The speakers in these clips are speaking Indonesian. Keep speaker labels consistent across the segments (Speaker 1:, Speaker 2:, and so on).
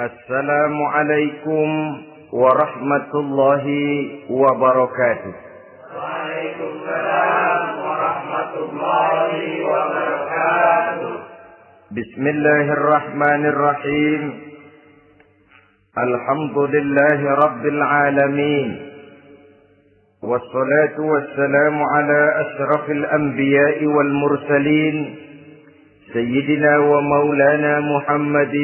Speaker 1: السلام عليكم ورحمة الله وبركاته.
Speaker 2: وعليكم السلام ورحمة الله وبركاته.
Speaker 1: بسم الله الرحمن الرحيم. الحمد لله رب العالمين. والصلاة والسلام على أشرف الأنبياء والمرسلين. سيدنا ومولانا محمدٍ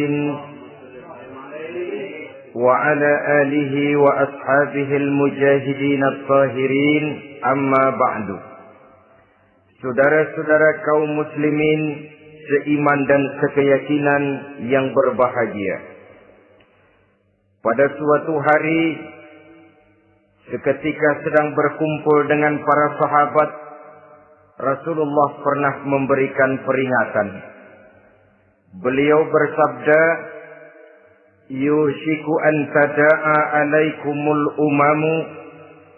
Speaker 1: وعلى آله وأصحابه المجاهدين الطاهرين أما بعد Saudara-saudara kaum muslimin seiman dan sekeyakinan yang berbahagia. Pada suatu hari seketika sedang berkumpul dengan para sahabat Rasulullah pernah memberikan peringatan. Beliau bersabda, yushiku an tada'a alaikumul umamu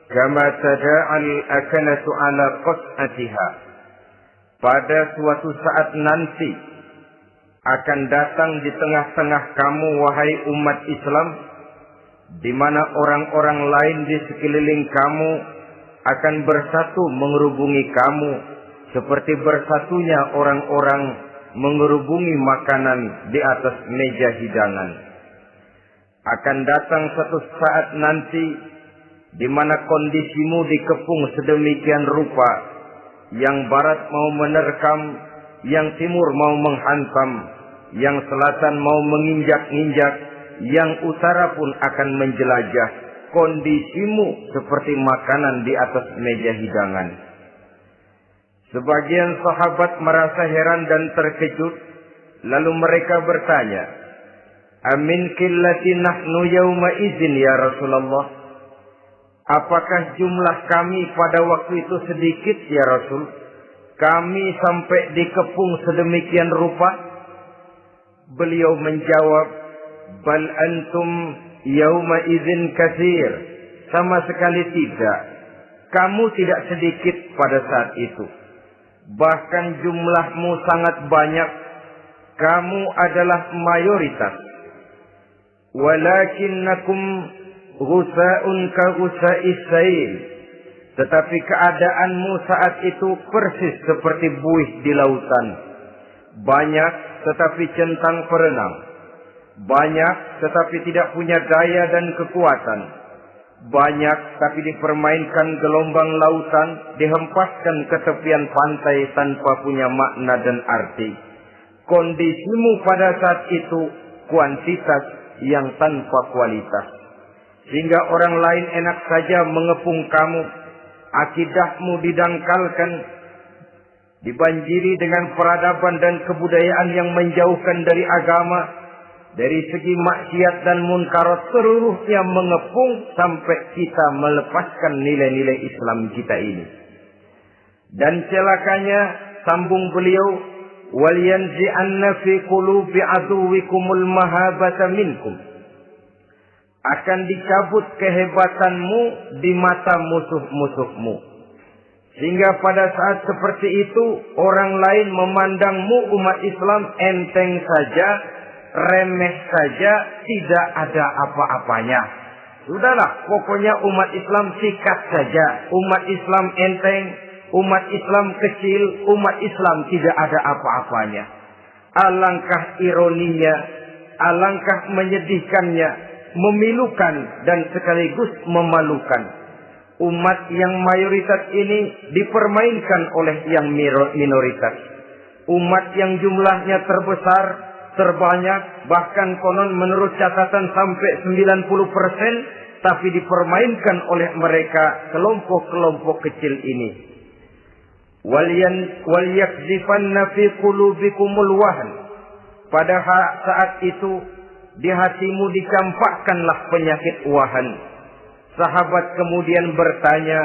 Speaker 1: kama tada'al akanatu ala qas'atiha. Pada suatu saat nanti akan datang di tengah-tengah kamu wahai umat Islam di mana orang-orang lain di sekeliling kamu akan bersatu mengerubungi kamu seperti bersatunya orang-orang mengerubungi makanan di atas meja hidangan akan datang satu saat nanti di mana kondisimu dikepung sedemikian rupa yang barat mau menerkam, yang timur mau menghantam, yang selatan mau menginjak-injak, yang utara pun akan menjelajah. Kondisimu seperti makanan di atas meja hidangan. Sebagian sahabat merasa heran dan terkejut, lalu mereka bertanya, Amin killati nahnu yawma izin ya Rasulullah. Apakah jumlah kami pada waktu itu sedikit ya Rasul? Kami sampai dikepung sedemikian rupa? Beliau menjawab, Bal antum yawma izin kasir. Sama sekali tidak. Kamu tidak sedikit pada saat itu. Bahkan jumlahmu sangat banyak. Kamu adalah mayoritas walakinnakum ghusa'un ka ghusa'is tetapi keadaanmu saat itu persis seperti buih di lautan. Banyak tetapi centang perenang banyak tetapi tidak punya daya dan kekuatan. Banyak tapi dipermainkan gelombang lautan dihempaskan ke tepian pantai tanpa punya makna dan arti. Kondisimu pada saat itu kuantitas yang tanpa kualitas. Sehingga orang lain enak saja mengepung kamu. Akidahmu didangkalkan. Dibanjiri dengan peradaban dan kebudayaan yang menjauhkan dari agama. Dari segi maksiat dan munkarat seluruhnya mengepung sampai kita melepaskan nilai-nilai Islam kita ini. Dan celakanya sambung beliau وَلْيَنْزِعَنَّ فِي قُلُوبِ عَدُوِّكُمُ الْمَهَابَةَ مِنْكُمْ akan dicabut kehebatanmu di mata musuh-musuhmu. Sehingga pada saat seperti itu orang lain memandangmu umat Islam enteng saja, remeh saja, tidak ada apa-apanya. Sudahlah, pokoknya umat Islam sikat saja. Umat Islam enteng, umat Islam kecil, umat Islam tidak ada apa-apanya. Alangkah ironinya, alangkah menyedihkannya, memilukan dan sekaligus memalukan. Umat yang mayoritas ini dipermainkan oleh yang minoritas. Umat yang jumlahnya terbesar, terbanyak, bahkan konon menurut catatan sampai 90 persen, tapi dipermainkan oleh mereka kelompok-kelompok kecil ini waliyakzifanna fi qulubikumul pada saat itu di hatimu dicampakkanlah penyakit wahan. Sahabat kemudian bertanya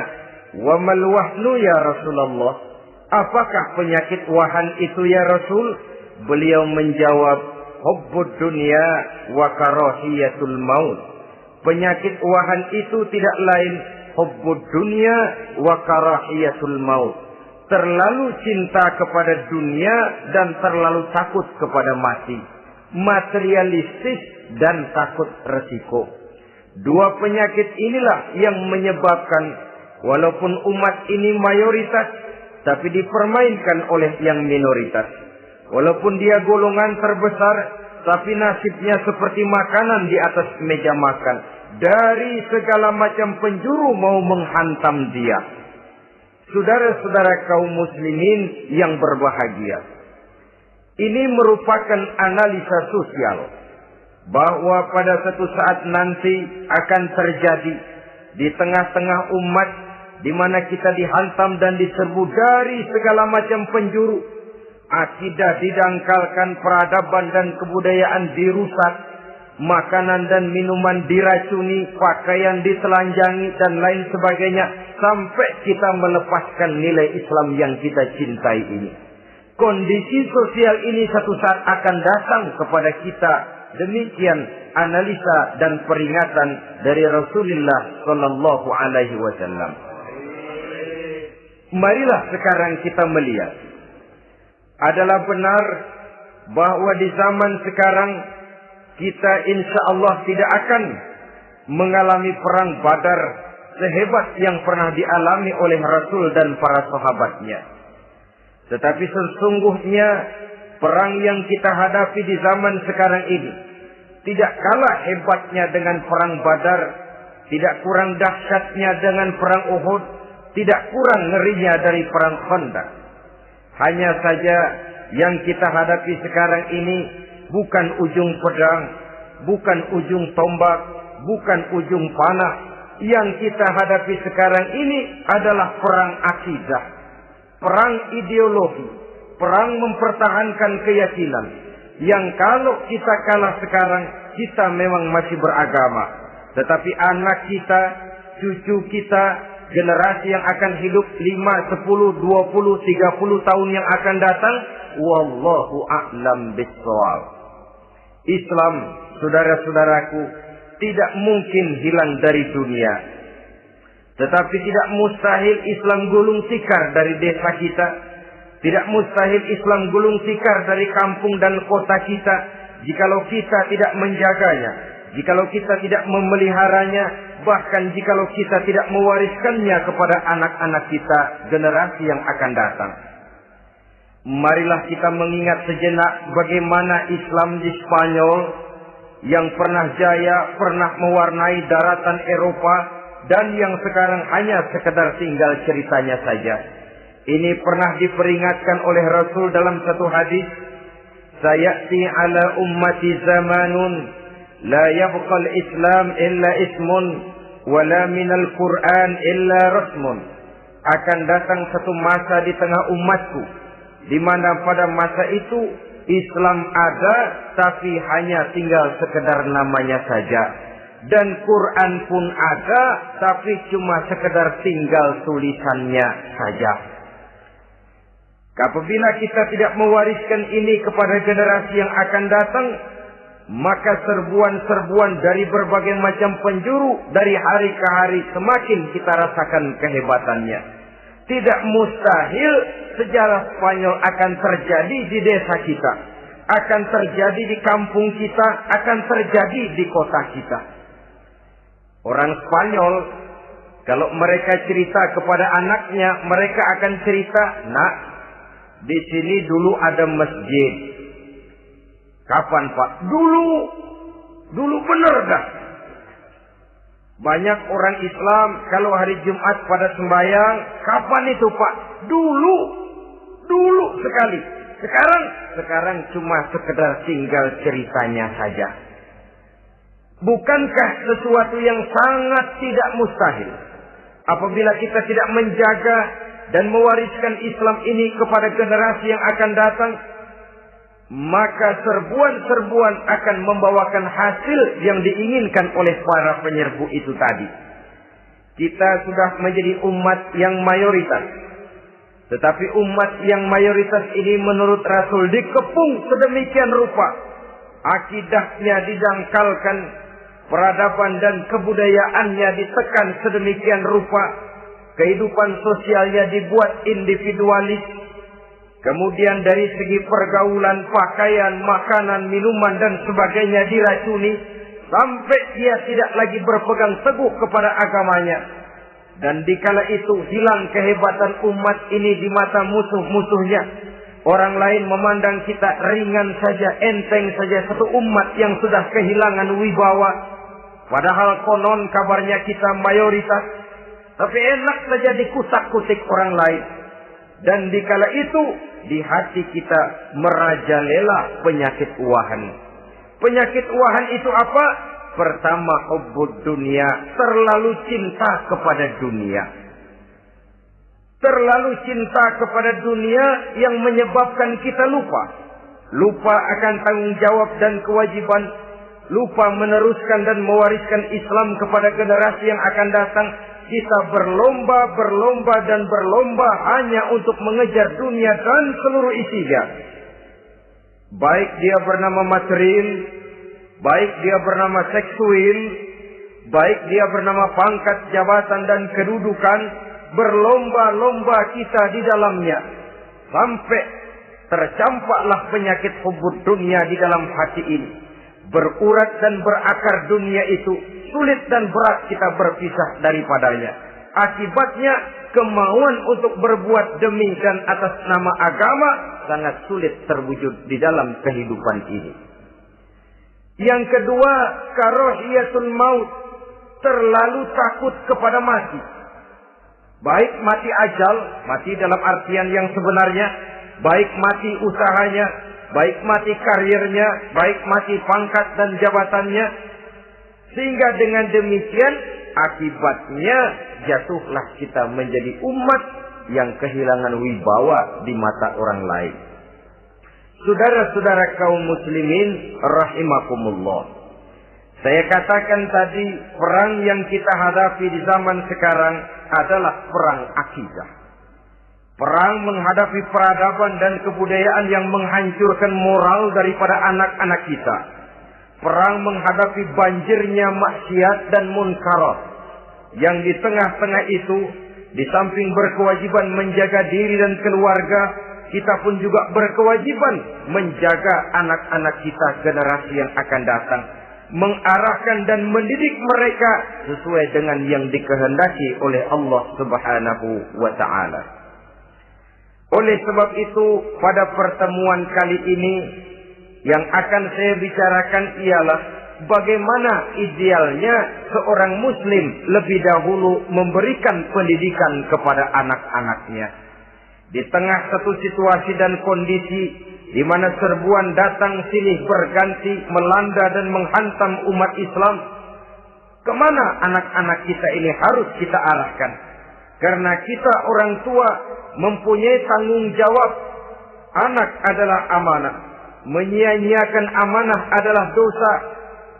Speaker 1: wa mal wahnu ya Rasulullah? Apakah penyakit wahan itu ya Rasul? Beliau menjawab hubbud dunya wa karahiyatul maut. Penyakit wahan itu tidak lain hubbud dunya wa karahiyatul maut terlalu cinta kepada dunia dan terlalu takut kepada mati. Materialistis dan takut resiko. Dua penyakit inilah yang menyebabkan walaupun umat ini mayoritas tapi dipermainkan oleh yang minoritas. Walaupun dia golongan terbesar tapi nasibnya seperti makanan di atas meja makan. Dari segala macam penjuru mau menghantam dia. Saudara-saudara kaum muslimin yang berbahagia. Ini merupakan analisa sosial bahwa pada satu saat nanti akan terjadi di tengah-tengah umat di mana kita dihantam dan diserbu dari segala macam penjuru. Akidah didangkalkan, peradaban dan kebudayaan dirusak, makanan dan minuman diracuni, pakaian ditelanjangi dan lain sebagainya sampai kita melepaskan nilai Islam yang kita cintai ini. Kondisi sosial ini satu saat akan datang kepada kita. Demikian analisa dan peringatan dari Rasulullah Sallallahu Alaihi Wasallam. Marilah sekarang kita melihat adalah benar bahwa di zaman sekarang kita insya Allah tidak akan mengalami perang badar sehebat yang pernah dialami oleh Rasul dan para sahabatnya. Tetapi sesungguhnya perang yang kita hadapi di zaman sekarang ini tidak kalah hebatnya dengan perang badar, tidak kurang dahsyatnya dengan perang Uhud, tidak kurang ngerinya dari perang Khandaq. Hanya saja yang kita hadapi sekarang ini bukan ujung pedang, bukan ujung tombak, bukan ujung panah. Yang kita hadapi sekarang ini adalah perang akidah, perang ideologi, perang mempertahankan keyakinan. Yang kalau kita kalah sekarang, kita memang masih beragama. Tetapi anak kita, cucu kita, generasi yang akan hidup 5, 10, 20, 30 tahun yang akan datang, wallahu a'lam bissawab. Islam, saudara-saudaraku, tidak mungkin hilang dari dunia. Tetapi tidak mustahil Islam gulung tikar dari desa kita. Tidak mustahil Islam gulung tikar dari kampung dan kota kita. Jikalau kita tidak menjaganya. Jikalau kita tidak memeliharanya. Bahkan jikalau kita tidak mewariskannya kepada anak-anak kita. Generasi yang akan datang. Marilah kita mengingat sejenak bagaimana Islam di Spanyol yang pernah jaya, pernah mewarnai daratan Eropa dan yang sekarang hanya sekedar tinggal ceritanya saja. Ini pernah diperingatkan oleh Rasul dalam satu hadis, "Sayati ala ummati zamanun la yabqal Islam illa ismun wala minal Qur'an illa rasmun." Akan datang satu masa di tengah umatku di mana pada masa itu Islam ada tapi hanya tinggal sekedar namanya saja dan Quran pun ada tapi cuma sekedar tinggal tulisannya saja. Apabila kita tidak mewariskan ini kepada generasi yang akan datang, maka serbuan-serbuan dari berbagai macam penjuru dari hari ke hari semakin kita rasakan kehebatannya. Tidak mustahil sejarah Spanyol akan terjadi di desa kita. Akan terjadi di kampung kita. Akan terjadi di kota kita. Orang Spanyol, kalau mereka cerita kepada anaknya, mereka akan cerita, nak, di sini dulu ada masjid. Kapan pak? Dulu. Dulu benar dah. Banyak orang Islam kalau hari Jumat pada sembahyang, kapan itu Pak? Dulu. Dulu sekali. Sekarang sekarang cuma sekedar tinggal ceritanya saja. Bukankah sesuatu yang sangat tidak mustahil apabila kita tidak menjaga dan mewariskan Islam ini kepada generasi yang akan datang maka serbuan-serbuan akan membawakan hasil yang diinginkan oleh para penyerbu itu tadi. Kita sudah menjadi umat yang mayoritas. Tetapi umat yang mayoritas ini menurut Rasul dikepung sedemikian rupa. Akidahnya didangkalkan, peradaban dan kebudayaannya ditekan sedemikian rupa. Kehidupan sosialnya dibuat individualis, Kemudian dari segi pergaulan, pakaian, makanan, minuman dan sebagainya diracuni sampai dia tidak lagi berpegang teguh kepada agamanya. Dan dikala itu hilang kehebatan umat ini di mata musuh-musuhnya. Orang lain memandang kita ringan saja, enteng saja satu umat yang sudah kehilangan wibawa. Padahal konon kabarnya kita mayoritas. Tapi enak saja dikutak-kutik orang lain. Dan dikala itu di hati kita merajalela penyakit uahan. Penyakit uahan itu apa? Pertama, hubud dunia, terlalu cinta kepada dunia. Terlalu cinta kepada dunia yang menyebabkan kita lupa. Lupa akan tanggung jawab dan kewajiban. Lupa meneruskan dan mewariskan Islam kepada generasi yang akan datang kita berlomba, berlomba dan berlomba hanya untuk mengejar dunia dan seluruh isinya. Baik dia bernama material, baik dia bernama seksual, baik dia bernama pangkat, jabatan dan kedudukan, berlomba-lomba kita di dalamnya. Sampai tercampaklah penyakit hubud dunia di dalam hati ini. Berurat dan berakar dunia itu sulit dan berat kita berpisah daripadanya. Akibatnya kemauan untuk berbuat demi dan atas nama agama sangat sulit terwujud di dalam kehidupan ini. Yang kedua, karohiyatul maut, terlalu takut kepada mati. Baik mati ajal, mati dalam artian yang sebenarnya, baik mati usahanya, baik mati karirnya, baik mati pangkat dan jabatannya, sehingga dengan demikian akibatnya jatuhlah kita menjadi umat yang kehilangan wibawa di mata orang lain. Saudara-saudara kaum muslimin rahimakumullah. Saya katakan tadi perang yang kita hadapi di zaman sekarang adalah perang akidah. Perang menghadapi peradaban dan kebudayaan yang menghancurkan moral daripada anak-anak kita perang menghadapi banjirnya maksiat dan munkarat. Yang di tengah-tengah itu, di samping berkewajiban menjaga diri dan keluarga, kita pun juga berkewajiban menjaga anak-anak kita generasi yang akan datang. Mengarahkan dan mendidik mereka sesuai dengan yang dikehendaki oleh Allah subhanahu wa ta'ala. Oleh sebab itu, pada pertemuan kali ini, yang akan saya bicarakan ialah bagaimana idealnya seorang muslim lebih dahulu memberikan pendidikan kepada anak-anaknya. Di tengah satu situasi dan kondisi di mana serbuan datang silih berganti melanda dan menghantam umat Islam, ke mana anak-anak kita ini harus kita arahkan? Karena kita orang tua mempunyai tanggung jawab. Anak adalah amanah menyia-nyiakan amanah adalah dosa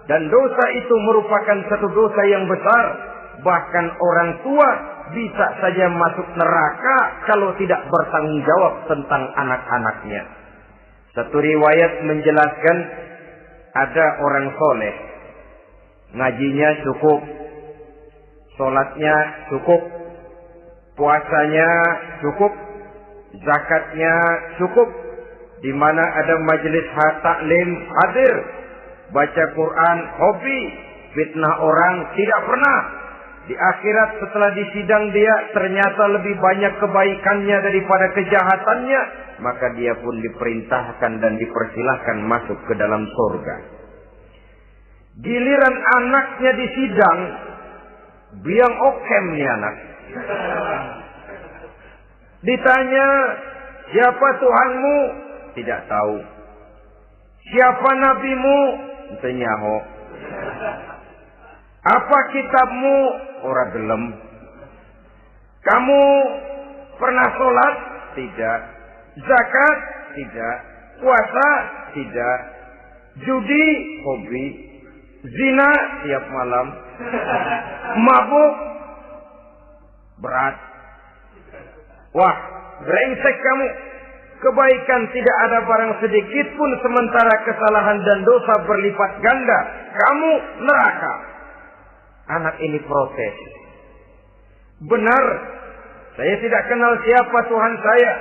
Speaker 1: dan dosa itu merupakan satu dosa yang besar. Bahkan orang tua bisa saja masuk neraka kalau tidak bertanggung jawab tentang anak-anaknya. Satu riwayat menjelaskan ada orang soleh. Ngajinya cukup sholatnya cukup puasanya cukup zakatnya cukup di mana ada majelis taklim hadir, baca Quran, hobi, fitnah orang tidak pernah. Di akhirat setelah disidang dia ternyata lebih banyak kebaikannya daripada kejahatannya, maka dia pun diperintahkan dan dipersilahkan masuk ke dalam surga. Giliran anaknya disidang, biang okem nih anak. Ditanya, siapa Tuhanmu? Tidak tahu. Siapa nabimu? Tenyaho. Apa kitabmu? Ora gelem. Kamu pernah sholat? Tidak. Zakat? Tidak. Puasa? Tidak. Judi? Hobi. Zina? Tiap malam. Mabuk? Berat. Wah, brengsek kamu. Kebaikan tidak ada barang sedikit pun sementara kesalahan dan dosa berlipat ganda. Kamu neraka. Anak ini protes. Benar. Saya tidak kenal siapa Tuhan saya.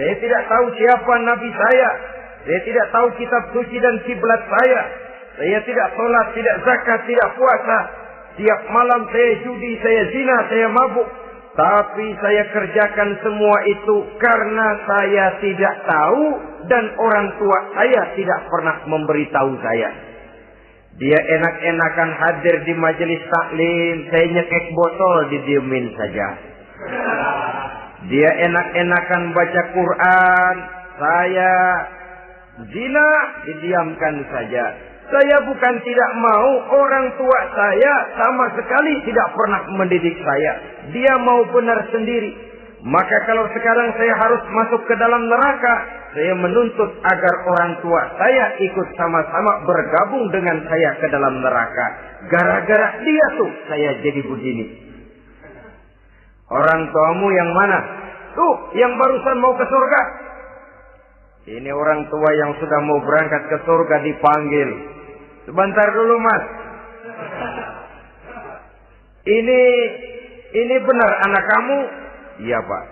Speaker 1: Saya tidak tahu siapa nabi saya. Saya tidak tahu kitab suci dan kiblat saya. Saya tidak sholat, tidak zakat, tidak puasa. Tiap malam saya judi, saya zina, saya mabuk. Tapi saya kerjakan semua itu karena saya tidak tahu dan orang tua saya tidak pernah memberitahu saya. Dia enak-enakan hadir di majelis taklim, saya nyekek botol didiemin saja. Dia enak-enakan baca Quran, saya zina didiamkan saja. Saya bukan tidak mau orang tua saya sama sekali tidak pernah mendidik saya. Dia mau benar sendiri. Maka kalau sekarang saya harus masuk ke dalam neraka, saya menuntut agar orang tua saya ikut sama-sama bergabung dengan saya ke dalam neraka. Gara-gara dia tuh saya jadi begini. Orang tuamu yang mana? Tuh, yang barusan mau ke surga. Ini orang tua yang sudah mau berangkat ke surga dipanggil. Sebentar dulu mas. Ini ini benar anak kamu? Iya pak.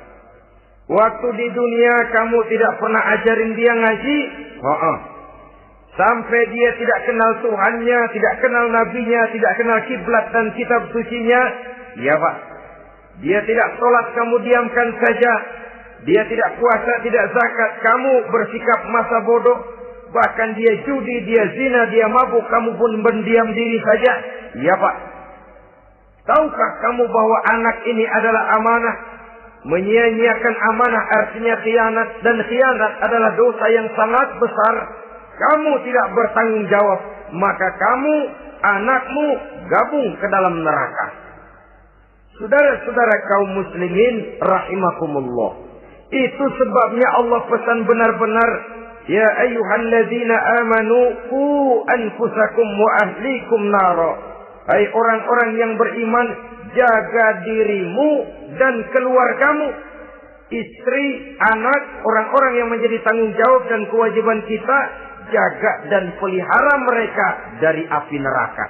Speaker 1: Waktu di dunia kamu tidak pernah ajarin dia ngaji? Oh, oh. Sampai dia tidak kenal Tuhannya, tidak kenal nabinya, tidak kenal kiblat dan kitab sucinya? Iya pak. Dia tidak sholat, kamu diamkan saja. Dia tidak puasa, tidak zakat, kamu bersikap masa bodoh. Bahkan dia judi, dia zina, dia mabuk, kamu pun berdiam diri saja. Iya pak. Tahukah kamu bahwa anak ini adalah amanah? Menyia-nyiakan amanah artinya khianat. Dan khianat adalah dosa yang sangat besar. Kamu tidak bertanggung jawab. Maka kamu, anakmu gabung ke dalam neraka. Saudara-saudara kaum muslimin rahimakumullah. Itu sebabnya Allah pesan benar-benar Ya ayyuhalladzina amanu ku anfusakum wa ahlikum nara. Hai orang-orang yang beriman, jaga dirimu dan keluargamu. Istri, anak, orang-orang yang menjadi tanggung jawab dan kewajiban kita jaga dan pelihara mereka dari api neraka.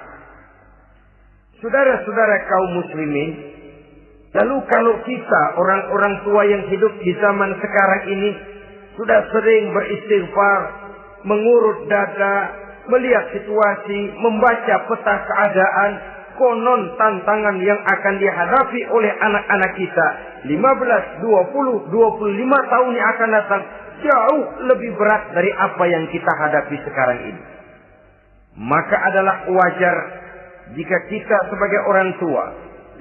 Speaker 1: Saudara-saudara kaum muslimin, lalu kalau kita orang-orang tua yang hidup di zaman sekarang ini sudah sering beristighfar, mengurut dada, melihat situasi, membaca peta keadaan, konon tantangan yang akan dihadapi oleh anak-anak kita 15, 20, 25 tahun yang akan datang jauh lebih berat dari apa yang kita hadapi sekarang ini. Maka adalah wajar jika kita sebagai orang tua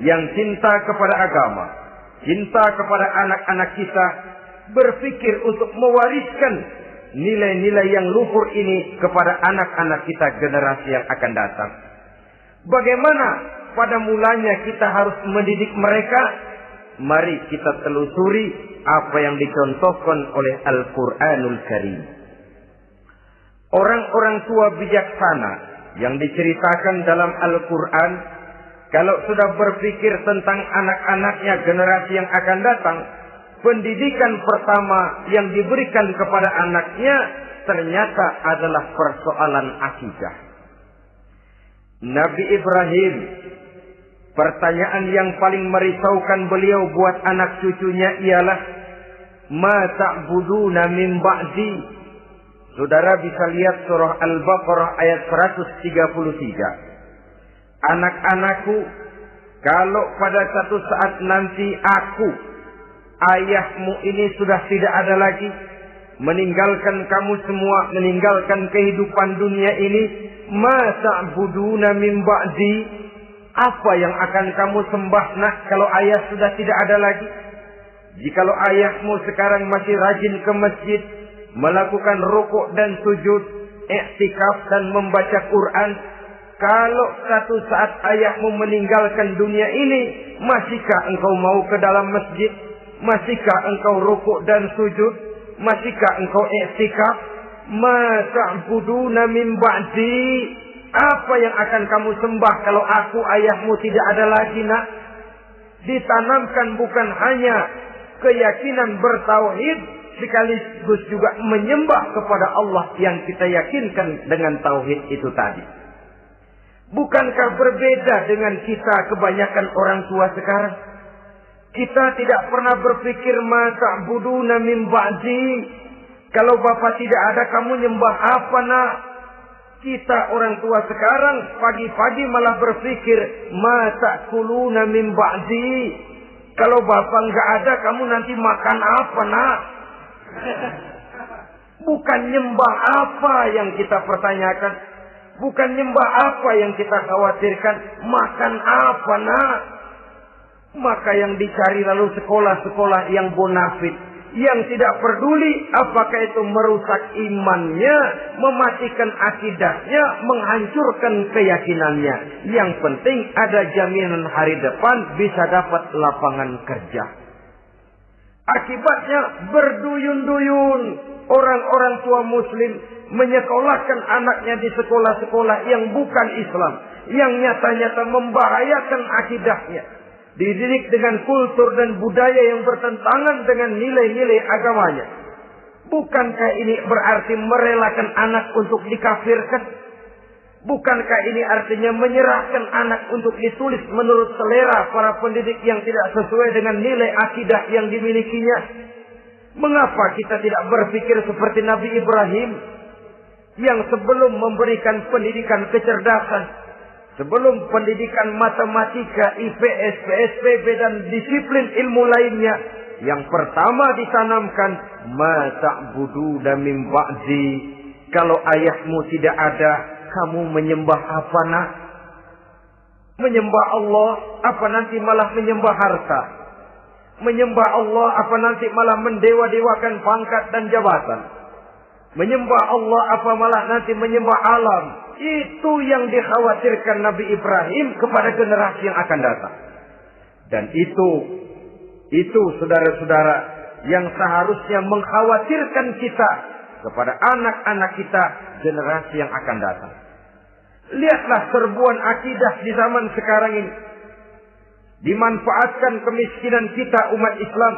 Speaker 1: yang cinta kepada agama, cinta kepada anak-anak kita berpikir untuk mewariskan nilai-nilai yang luhur ini kepada anak-anak kita generasi yang akan datang. Bagaimana pada mulanya kita harus mendidik mereka? Mari kita telusuri apa yang dicontohkan oleh Al-Quranul Karim. Orang-orang tua bijaksana yang diceritakan dalam Al-Quran, kalau sudah berpikir tentang anak-anaknya generasi yang akan datang, pendidikan pertama yang diberikan kepada anaknya ternyata adalah persoalan akidah. Nabi Ibrahim, pertanyaan yang paling merisaukan beliau buat anak cucunya ialah, Ma ta'buduna min ba'di. Saudara bisa lihat surah Al-Baqarah ayat 133. Anak-anakku, kalau pada satu saat nanti aku ayahmu ini sudah tidak ada lagi. Meninggalkan kamu semua meninggalkan kehidupan dunia ini. Masa buduna min ba'di? Apa yang akan kamu sembah nak kalau ayah sudah tidak ada lagi? Jikalau ayahmu sekarang masih rajin ke masjid melakukan rukuk dan sujud iktikaf dan membaca Quran kalau satu saat ayahmu meninggalkan dunia ini masihkah engkau mau ke dalam masjid Masihkah engkau rukuk dan sujud? Masihkah engkau i'tikaf? Ma ta'buduna min ba'di? Apa yang akan kamu sembah kalau aku ayahmu tidak ada lagi nak? Ditanamkan bukan hanya keyakinan bertauhid sekaligus juga menyembah kepada Allah yang kita yakinkan dengan tauhid itu tadi. Bukankah berbeda dengan kita kebanyakan orang tua sekarang? Kita tidak pernah berpikir masa budu min ba'di. Kalau bapak tidak ada kamu nyembah apa nak? Kita orang tua sekarang pagi-pagi malah berpikir masa kuluna min ba'di. Kalau bapak nggak ada kamu nanti makan apa nak? Bukan nyembah apa yang kita pertanyakan. Bukan nyembah apa yang kita khawatirkan. Makan apa nak? Maka yang dicari lalu sekolah-sekolah yang bonafit. Yang tidak peduli apakah itu merusak imannya, mematikan akidahnya, menghancurkan keyakinannya. Yang penting ada jaminan hari depan bisa dapat lapangan kerja. Akibatnya berduyun-duyun orang-orang tua muslim menyekolahkan anaknya di sekolah-sekolah yang bukan Islam. Yang nyata-nyata membahayakan akidahnya dididik dengan kultur dan budaya yang bertentangan dengan nilai-nilai agamanya. Bukankah ini berarti merelakan anak untuk dikafirkan? Bukankah ini artinya menyerahkan anak untuk ditulis menurut selera para pendidik yang tidak sesuai dengan nilai akidah yang dimilikinya? Mengapa kita tidak berpikir seperti Nabi Ibrahim yang sebelum memberikan pendidikan kecerdasan, Sebelum pendidikan matematika, IPS, PSPB dan disiplin ilmu lainnya. Yang pertama ditanamkan. Mata budu dan ba'zi. Kalau ayahmu tidak ada, kamu menyembah apa nak? Menyembah Allah, apa nanti malah menyembah harta? Menyembah Allah, apa nanti malah mendewa-dewakan pangkat dan jabatan? Menyembah Allah, apa malah nanti menyembah alam? Itu yang dikhawatirkan Nabi Ibrahim kepada generasi yang akan datang. Dan itu, itu saudara-saudara yang seharusnya mengkhawatirkan kita kepada anak-anak kita generasi yang akan datang. Lihatlah serbuan akidah di zaman sekarang ini. Dimanfaatkan kemiskinan kita umat Islam.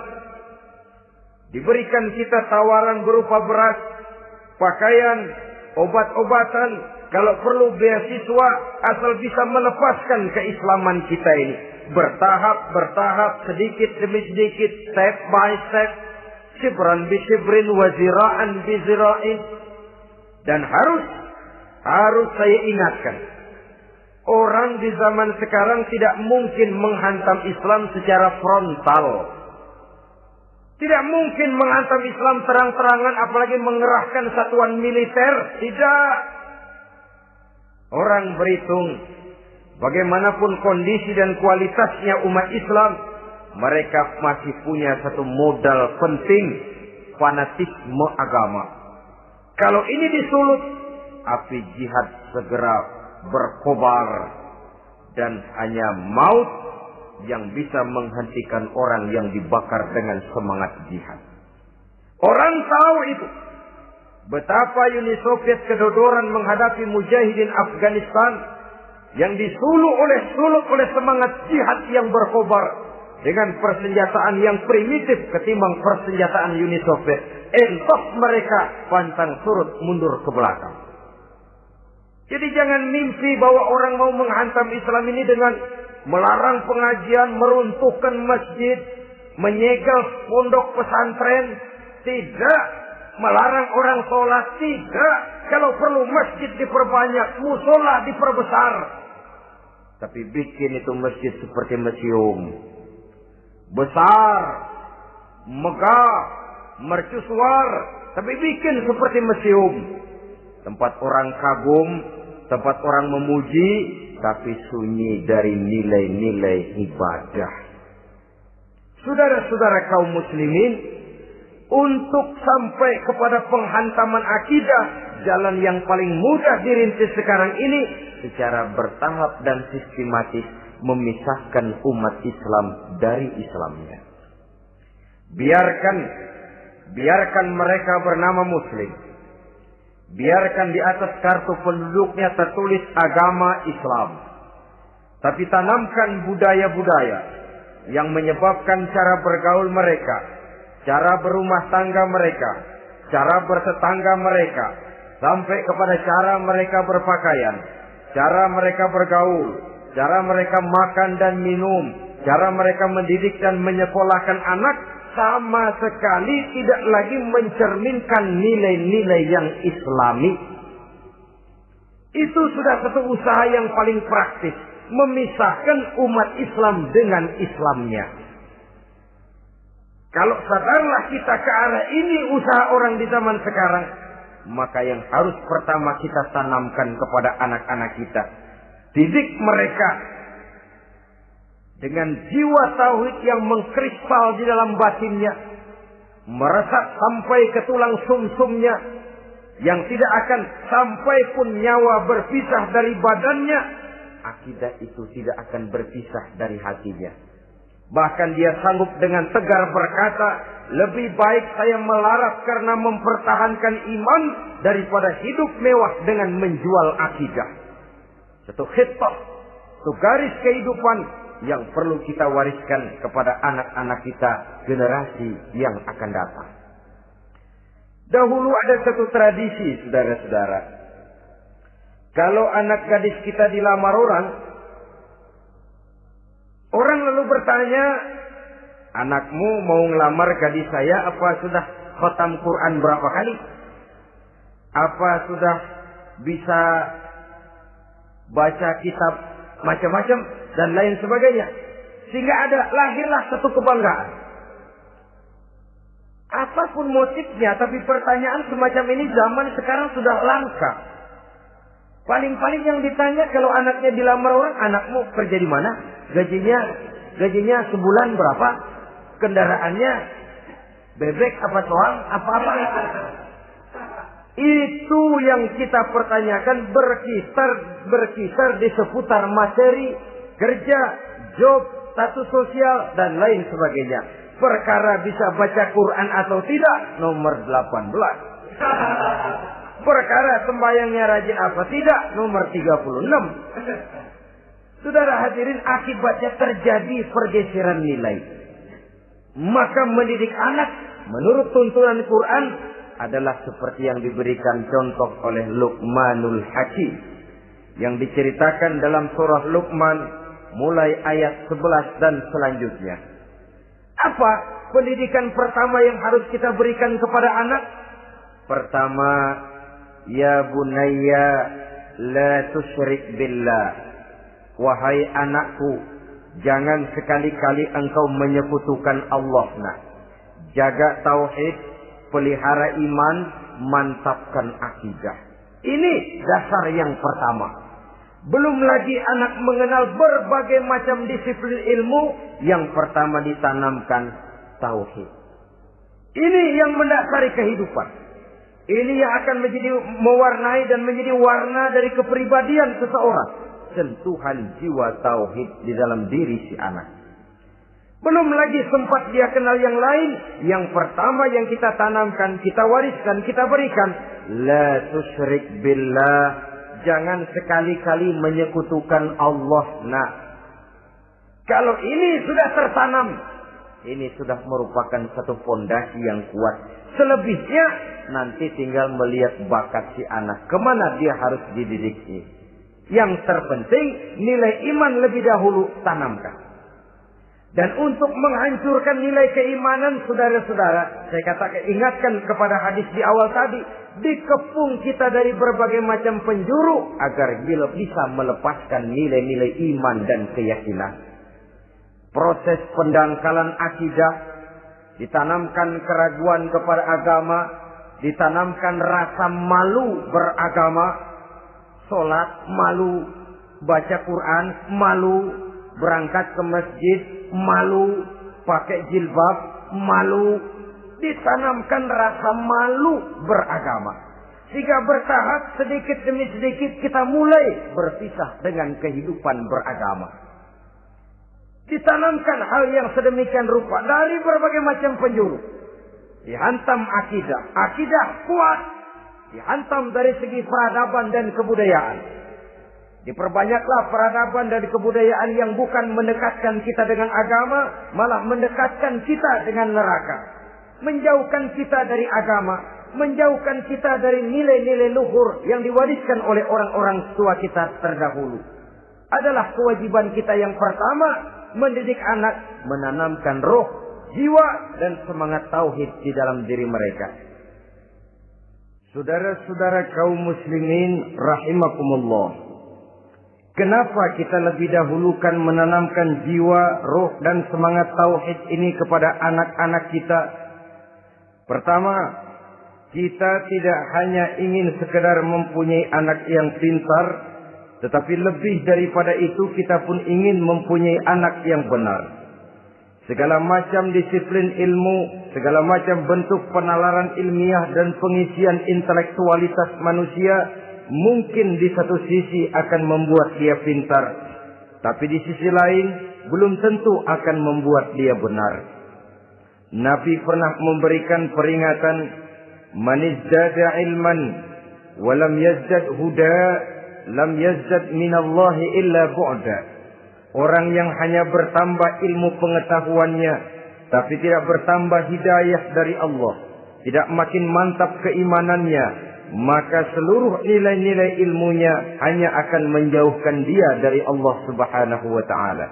Speaker 1: Diberikan kita tawaran berupa beras, pakaian, obat-obatan, kalau perlu beasiswa asal bisa melepaskan keislaman kita ini. Bertahap, bertahap, sedikit demi sedikit, step by step. Sibran bi sibrin waziraan bi zira'in. Dan harus, harus saya ingatkan. Orang di zaman sekarang tidak mungkin menghantam Islam secara frontal. Tidak mungkin menghantam Islam terang-terangan apalagi mengerahkan satuan militer. Tidak. Orang berhitung bagaimanapun kondisi dan kualitasnya umat Islam, mereka masih punya satu modal penting, fanatisme agama. Kalau ini disulut, api jihad segera berkobar dan hanya maut yang bisa menghentikan orang yang dibakar dengan semangat jihad. Orang tahu itu. Betapa Uni Soviet kedodoran menghadapi mujahidin Afghanistan yang disuluk oleh suluk oleh semangat jihad yang berkobar dengan persenjataan yang primitif ketimbang persenjataan Uni Soviet. Entos mereka pantang surut mundur ke belakang. Jadi jangan mimpi bahwa orang mau menghantam Islam ini dengan melarang pengajian, meruntuhkan masjid, menyegel pondok pesantren. Tidak melarang orang sholat tidak. Kalau perlu masjid diperbanyak, musola diperbesar. Tapi bikin itu masjid seperti museum. Besar, megah, mercusuar. Tapi bikin seperti museum. Tempat orang kagum, tempat orang memuji, tapi sunyi dari nilai-nilai ibadah. Saudara-saudara kaum muslimin, untuk sampai kepada penghantaman akidah, jalan yang paling mudah dirintis sekarang ini secara bertahap dan sistematis memisahkan umat Islam dari Islamnya. Biarkan biarkan mereka bernama muslim. Biarkan di atas kartu penduduknya tertulis agama Islam. Tapi tanamkan budaya-budaya yang menyebabkan cara bergaul mereka cara berumah tangga mereka, cara bertetangga mereka, sampai kepada cara mereka berpakaian, cara mereka bergaul, cara mereka makan dan minum, cara mereka mendidik dan menyekolahkan anak sama sekali tidak lagi mencerminkan nilai-nilai yang islami. Itu sudah satu usaha yang paling praktis. Memisahkan umat Islam dengan Islamnya. Kalau sadarlah kita ke arah ini usaha orang di zaman sekarang. Maka yang harus pertama kita tanamkan kepada anak-anak kita. Didik mereka dengan jiwa tauhid yang mengkrispal di dalam batinnya, meresap sampai ke tulang sumsumnya, yang tidak akan sampai pun nyawa berpisah dari badannya, akidah itu tidak akan berpisah dari hatinya. Bahkan dia sanggup dengan tegar berkata, lebih baik saya melarat karena mempertahankan iman daripada hidup mewah dengan menjual akidah. Satu khitbah, satu garis kehidupan yang perlu kita wariskan kepada anak-anak kita generasi yang akan datang. Dahulu ada satu tradisi, saudara-saudara. Kalau anak gadis kita dilamar orang, orang lalu bertanya, anakmu mau ngelamar gadis saya apa sudah khotam Quran berapa kali? Apa sudah bisa baca kitab macam-macam dan lain sebagainya. Sehingga ada lahirlah satu kebanggaan. Apa pun motifnya, tapi pertanyaan semacam ini zaman sekarang sudah langka. Paling-paling yang ditanya kalau anaknya dilamar orang, anakmu kerja di mana? Gajinya gajinya sebulan berapa? Kendaraannya bebek apa soal apa-apa? Itu yang kita pertanyakan berkisar berkisar di seputar materi kerja, job, status sosial dan lain sebagainya. Perkara bisa baca Quran atau tidak nomor 18. Perkara sembayangnya rajin apa tidak nomor 36. Saudara hadirin akibatnya terjadi pergeseran nilai. Maka mendidik anak menurut tuntunan Quran adalah seperti yang diberikan contoh oleh Luqmanul Hakim yang diceritakan dalam surah Luqman mulai ayat 11 dan selanjutnya. Apa pendidikan pertama yang harus kita berikan kepada anak? Pertama, ya bunayya la tusyrik billah. Wahai anakku, jangan sekali-kali engkau menyekutukan Allah. Nah, jaga tauhid, pelihara iman, mantapkan akidah. Ini dasar yang pertama. Belum lagi anak mengenal berbagai macam disiplin ilmu. Yang pertama ditanamkan tauhid. Ini yang mendasari kehidupan. Ini yang akan menjadi mewarnai dan menjadi warna dari kepribadian seseorang. Sentuhan jiwa tauhid di dalam diri si anak. Belum lagi sempat dia kenal yang lain. Yang pertama yang kita tanamkan, kita wariskan, kita berikan. La tusyrik billah jangan sekali-kali menyekutukan Allah. Nah, kalau ini sudah tertanam, ini sudah merupakan satu fondasi yang kuat. Selebihnya nanti tinggal melihat bakat si anak. Ke mana dia harus dididik Yang terpenting nilai iman lebih dahulu tanamkan. Dan untuk menghancurkan nilai keimanan saudara-saudara, saya katakan ingatkan kepada hadis di awal tadi, dikepung kita dari berbagai macam penjuru agar bisa melepaskan nilai-nilai iman dan keyakinan. Proses pendangkalan akidah, ditanamkan keraguan kepada agama, ditanamkan rasa malu beragama, sholat malu, baca Quran malu, berangkat ke masjid malu, pakai jilbab malu, ditanamkan rasa malu beragama. Sehingga bertahap sedikit demi sedikit kita mulai berpisah dengan kehidupan beragama. Ditanamkan hal yang sedemikian rupa dari berbagai macam penjuru. Dihantam akidah. Akidah kuat. Dihantam dari segi peradaban dan kebudayaan. Diperbanyaklah peradaban dan kebudayaan yang bukan mendekatkan kita dengan agama, malah mendekatkan kita dengan neraka menjauhkan kita dari agama, menjauhkan kita dari nilai-nilai luhur yang diwariskan oleh orang-orang tua kita terdahulu. Adalah kewajiban kita yang pertama mendidik anak, menanamkan roh, jiwa, dan semangat tauhid di dalam diri mereka. Saudara-saudara kaum muslimin rahimakumullah. Kenapa kita lebih dahulukan menanamkan jiwa, roh, dan semangat tauhid ini kepada anak-anak kita? Pertama, kita tidak hanya ingin sekedar mempunyai anak yang pintar, tetapi lebih daripada itu kita pun ingin mempunyai anak yang benar. Segala macam disiplin ilmu, segala macam bentuk penalaran ilmiah dan pengisian intelektualitas manusia mungkin di satu sisi akan membuat dia pintar, tapi di sisi lain belum tentu akan membuat dia benar. Nabi pernah memberikan peringatan, "Man ilman wa lam yazdad huda, lam yazdad minallahi illa bu'da. Orang yang hanya bertambah ilmu pengetahuannya tapi tidak bertambah hidayah dari Allah, tidak makin mantap keimanannya, maka seluruh nilai-nilai ilmunya hanya akan menjauhkan dia dari Allah Subhanahu wa taala.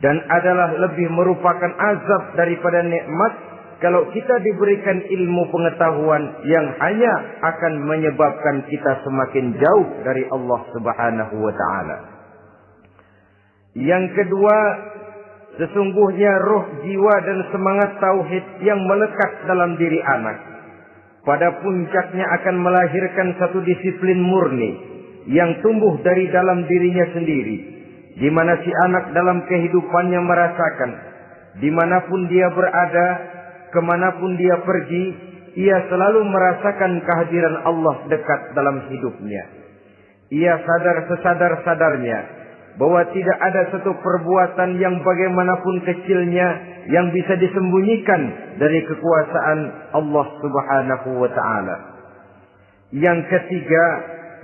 Speaker 1: Dan adalah lebih merupakan azab daripada nikmat kalau kita diberikan ilmu pengetahuan yang hanya akan menyebabkan kita semakin jauh dari Allah Subhanahu wa taala. Yang kedua, sesungguhnya roh jiwa dan semangat tauhid yang melekat dalam diri anak pada puncaknya akan melahirkan satu disiplin murni yang tumbuh dari dalam dirinya sendiri di mana si anak dalam kehidupannya merasakan di mana pun dia berada ke mana pun dia pergi, ia selalu merasakan kehadiran Allah dekat dalam hidupnya. Ia sadar sesadar-sadarnya bahwa tidak ada satu perbuatan yang bagaimanapun kecilnya yang bisa disembunyikan dari kekuasaan Allah Subhanahu wa taala. Yang ketiga,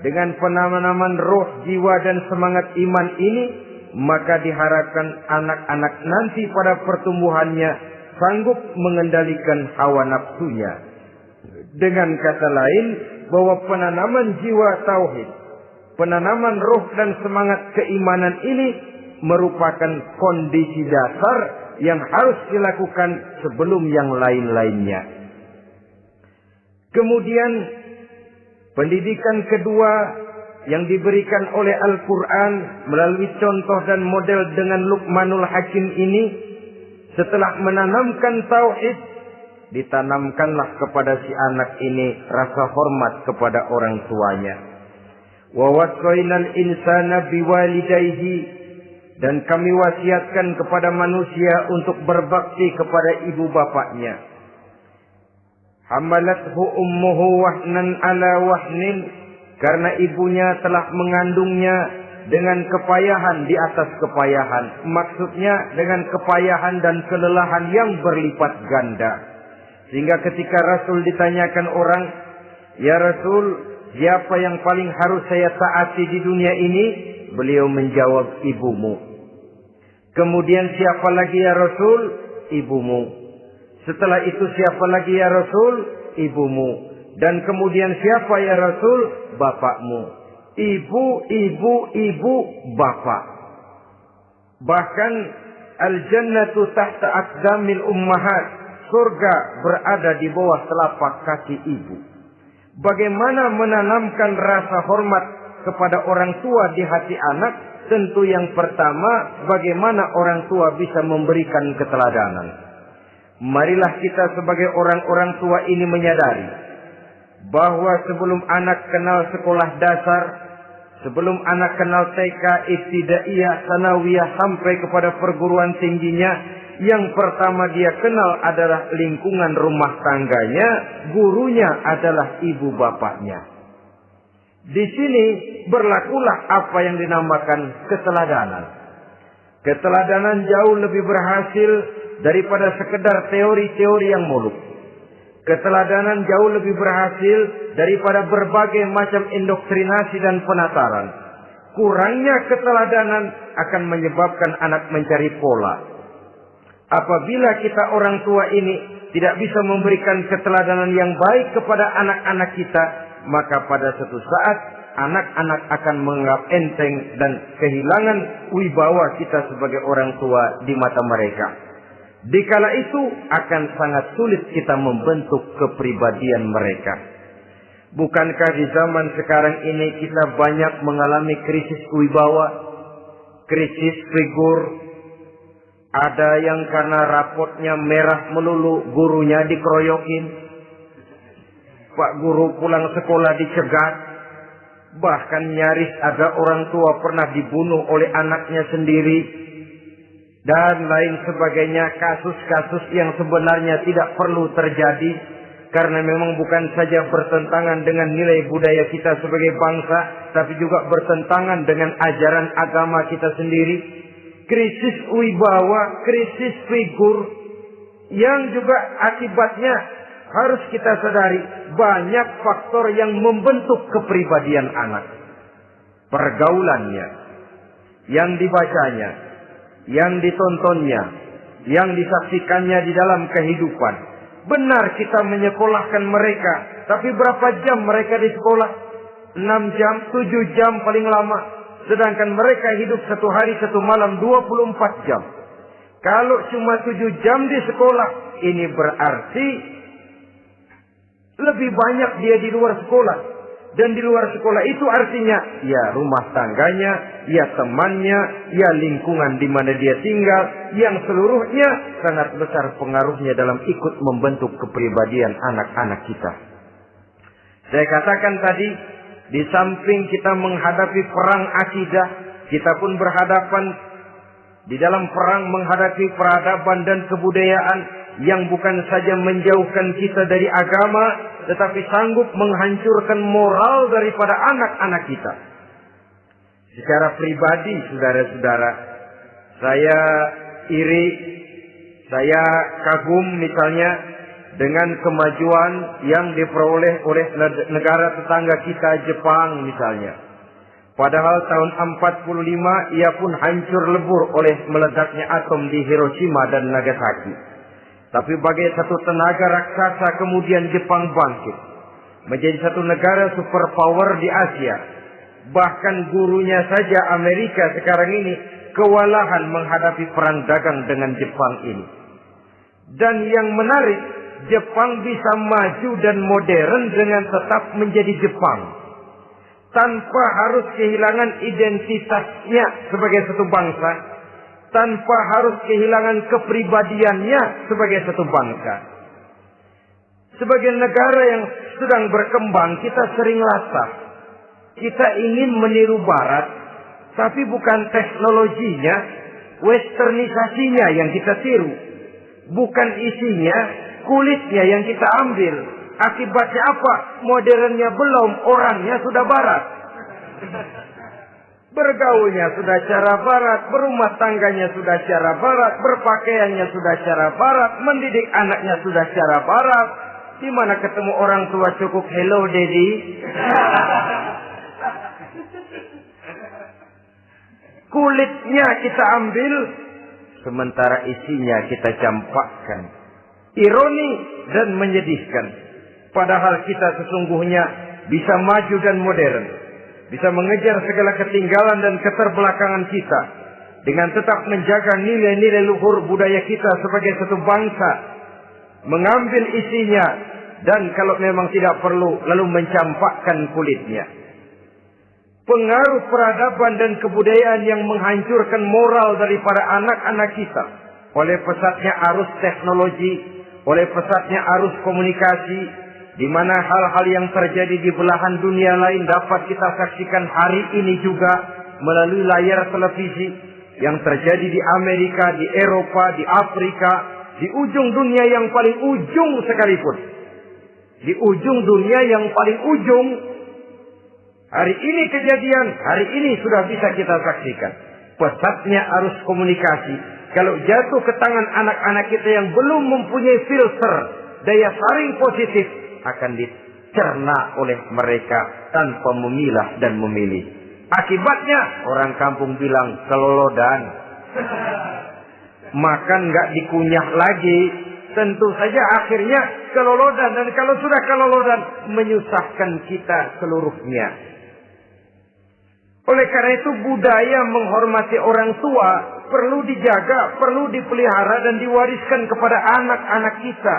Speaker 1: dengan penanaman roh, jiwa dan semangat iman ini, maka diharapkan anak-anak nanti pada pertumbuhannya sanggup mengendalikan hawa nafsunya. Dengan kata lain, bahwa penanaman jiwa tauhid, penanaman roh dan semangat keimanan ini merupakan kondisi dasar yang harus dilakukan sebelum yang lain-lainnya. Kemudian pendidikan kedua yang diberikan oleh Al-Quran melalui contoh dan model dengan Luqmanul Hakim ini setelah menanamkan tauhid, ditanamkanlah kepada si anak ini rasa hormat kepada orang tuanya. Wa wasainal insana biwalidayhi dan kami wasiatkan kepada manusia untuk berbakti kepada ibu bapaknya. Hamalathu ummuhu wahnan ala wahnin karena ibunya telah mengandungnya dengan kepayahan di atas kepayahan. Maksudnya dengan kepayahan dan kelelahan yang berlipat ganda. Sehingga ketika Rasul ditanyakan orang, Ya Rasul, siapa yang paling harus saya taati di dunia ini? Beliau menjawab, ibumu. Kemudian siapa lagi ya Rasul? Ibumu. Setelah itu siapa lagi ya Rasul? Ibumu. Dan kemudian siapa ya Rasul? Bapakmu ibu, ibu, ibu, bapak. Bahkan al-jannatu tahta aqdamil ummahat. Surga berada di bawah telapak kaki ibu. Bagaimana menanamkan rasa hormat kepada orang tua di hati anak? Tentu yang pertama, bagaimana orang tua bisa memberikan keteladanan. Marilah kita sebagai orang-orang tua ini menyadari bahwa sebelum anak kenal sekolah dasar, sebelum anak kenal TK, ibtidaiyah, sanawiyah sampai kepada perguruan tingginya, yang pertama dia kenal adalah lingkungan rumah tangganya, gurunya adalah ibu bapaknya. Di sini berlakulah apa yang dinamakan keteladanan. Keteladanan jauh lebih berhasil daripada sekedar teori-teori yang muluk. Keteladanan jauh lebih berhasil daripada berbagai macam indoktrinasi dan penataran. Kurangnya keteladanan akan menyebabkan anak mencari pola. Apabila kita orang tua ini tidak bisa memberikan keteladanan yang baik kepada anak-anak kita, maka pada suatu saat anak-anak akan menganggap enteng dan kehilangan wibawa kita sebagai orang tua di mata mereka. Dikala itu akan sangat sulit kita membentuk kepribadian mereka. Bukankah di zaman sekarang ini kita banyak mengalami krisis wibawa, krisis figur, ada yang karena rapotnya merah melulu gurunya dikeroyokin. Pak guru pulang sekolah dicegat. Bahkan nyaris ada orang tua pernah dibunuh oleh anaknya sendiri. Dan lain sebagainya kasus-kasus yang sebenarnya tidak perlu terjadi. Karena memang bukan saja bertentangan dengan nilai budaya kita sebagai bangsa. Tapi juga bertentangan dengan ajaran agama kita sendiri krisis wibawa, krisis figur yang juga akibatnya harus kita sadari banyak faktor yang membentuk kepribadian anak. Pergaulannya, yang dibacanya, yang ditontonnya, yang disaksikannya di dalam kehidupan. Benar kita menyekolahkan mereka, tapi berapa jam mereka di sekolah? 6 jam, 7 jam paling lama. Sedangkan mereka hidup satu hari satu malam 24 jam. Kalau cuma 7 jam di sekolah, ini berarti lebih banyak dia di luar sekolah. Dan di luar sekolah itu artinya ya rumah tangganya, ya temannya, ya lingkungan di mana dia tinggal, yang seluruhnya sangat besar pengaruhnya dalam ikut membentuk kepribadian anak-anak kita. Saya katakan tadi, di samping kita menghadapi perang akidah, kita pun berhadapan di dalam perang menghadapi peradaban dan kebudayaan yang bukan saja menjauhkan kita dari agama, tetapi sanggup menghancurkan moral daripada anak-anak kita. Secara pribadi, saudara-saudara, saya iri, saya kagum misalnya dengan kemajuan yang diperoleh oleh negara tetangga kita Jepang misalnya. Padahal tahun 45 ia pun hancur lebur oleh meledaknya atom di Hiroshima dan Nagasaki. Tapi bagai satu tenaga raksasa kemudian Jepang bangkit. Menjadi satu negara superpower di Asia. Bahkan gurunya saja Amerika sekarang ini kewalahan menghadapi perang dagang dengan Jepang ini. Dan yang menarik, Jepang bisa maju dan modern dengan tetap menjadi Jepang. Tanpa harus kehilangan identitasnya sebagai satu bangsa. Tanpa harus kehilangan kepribadiannya sebagai satu bangsa. Sebagai negara yang sedang berkembang, kita sering latah. Kita ingin meniru barat, tapi bukan teknologinya, westernisasinya yang kita tiru. Bukan isinya, kulitnya yang kita ambil. Akibatnya apa? Modernnya belum, orangnya sudah barat. Bergaulnya sudah cara barat, berumah tangganya sudah cara barat, berpakaiannya sudah cara barat, mendidik anaknya sudah cara barat. Di mana ketemu orang tua cukup hello daddy. Kulitnya kita ambil, sementara isinya kita campakkan ironi dan menyedihkan. Padahal kita sesungguhnya bisa maju dan modern. Bisa mengejar segala ketinggalan dan keterbelakangan kita. Dengan tetap menjaga nilai-nilai luhur budaya kita sebagai satu bangsa. Mengambil isinya. Dan kalau memang tidak perlu lalu mencampakkan kulitnya. Pengaruh peradaban dan kebudayaan yang menghancurkan moral daripada anak-anak kita. Oleh pesatnya arus teknologi oleh pesatnya arus komunikasi di mana hal-hal yang terjadi di belahan dunia lain dapat kita saksikan hari ini juga melalui layar televisi yang terjadi di Amerika, di Eropa, di Afrika, di ujung dunia yang paling ujung sekalipun. Di ujung dunia yang paling ujung hari ini kejadian, hari ini sudah bisa kita saksikan. Pesatnya arus komunikasi kalau jatuh ke tangan anak-anak kita yang belum mempunyai filter daya saring positif akan dicerna oleh mereka tanpa memilah dan memilih. Akibatnya orang kampung bilang kelolodan. Makan nggak dikunyah lagi. Tentu saja akhirnya kelolodan dan kalau sudah kelolodan menyusahkan kita seluruhnya. Oleh karena itu budaya menghormati orang tua perlu dijaga, perlu dipelihara dan diwariskan kepada anak-anak kita.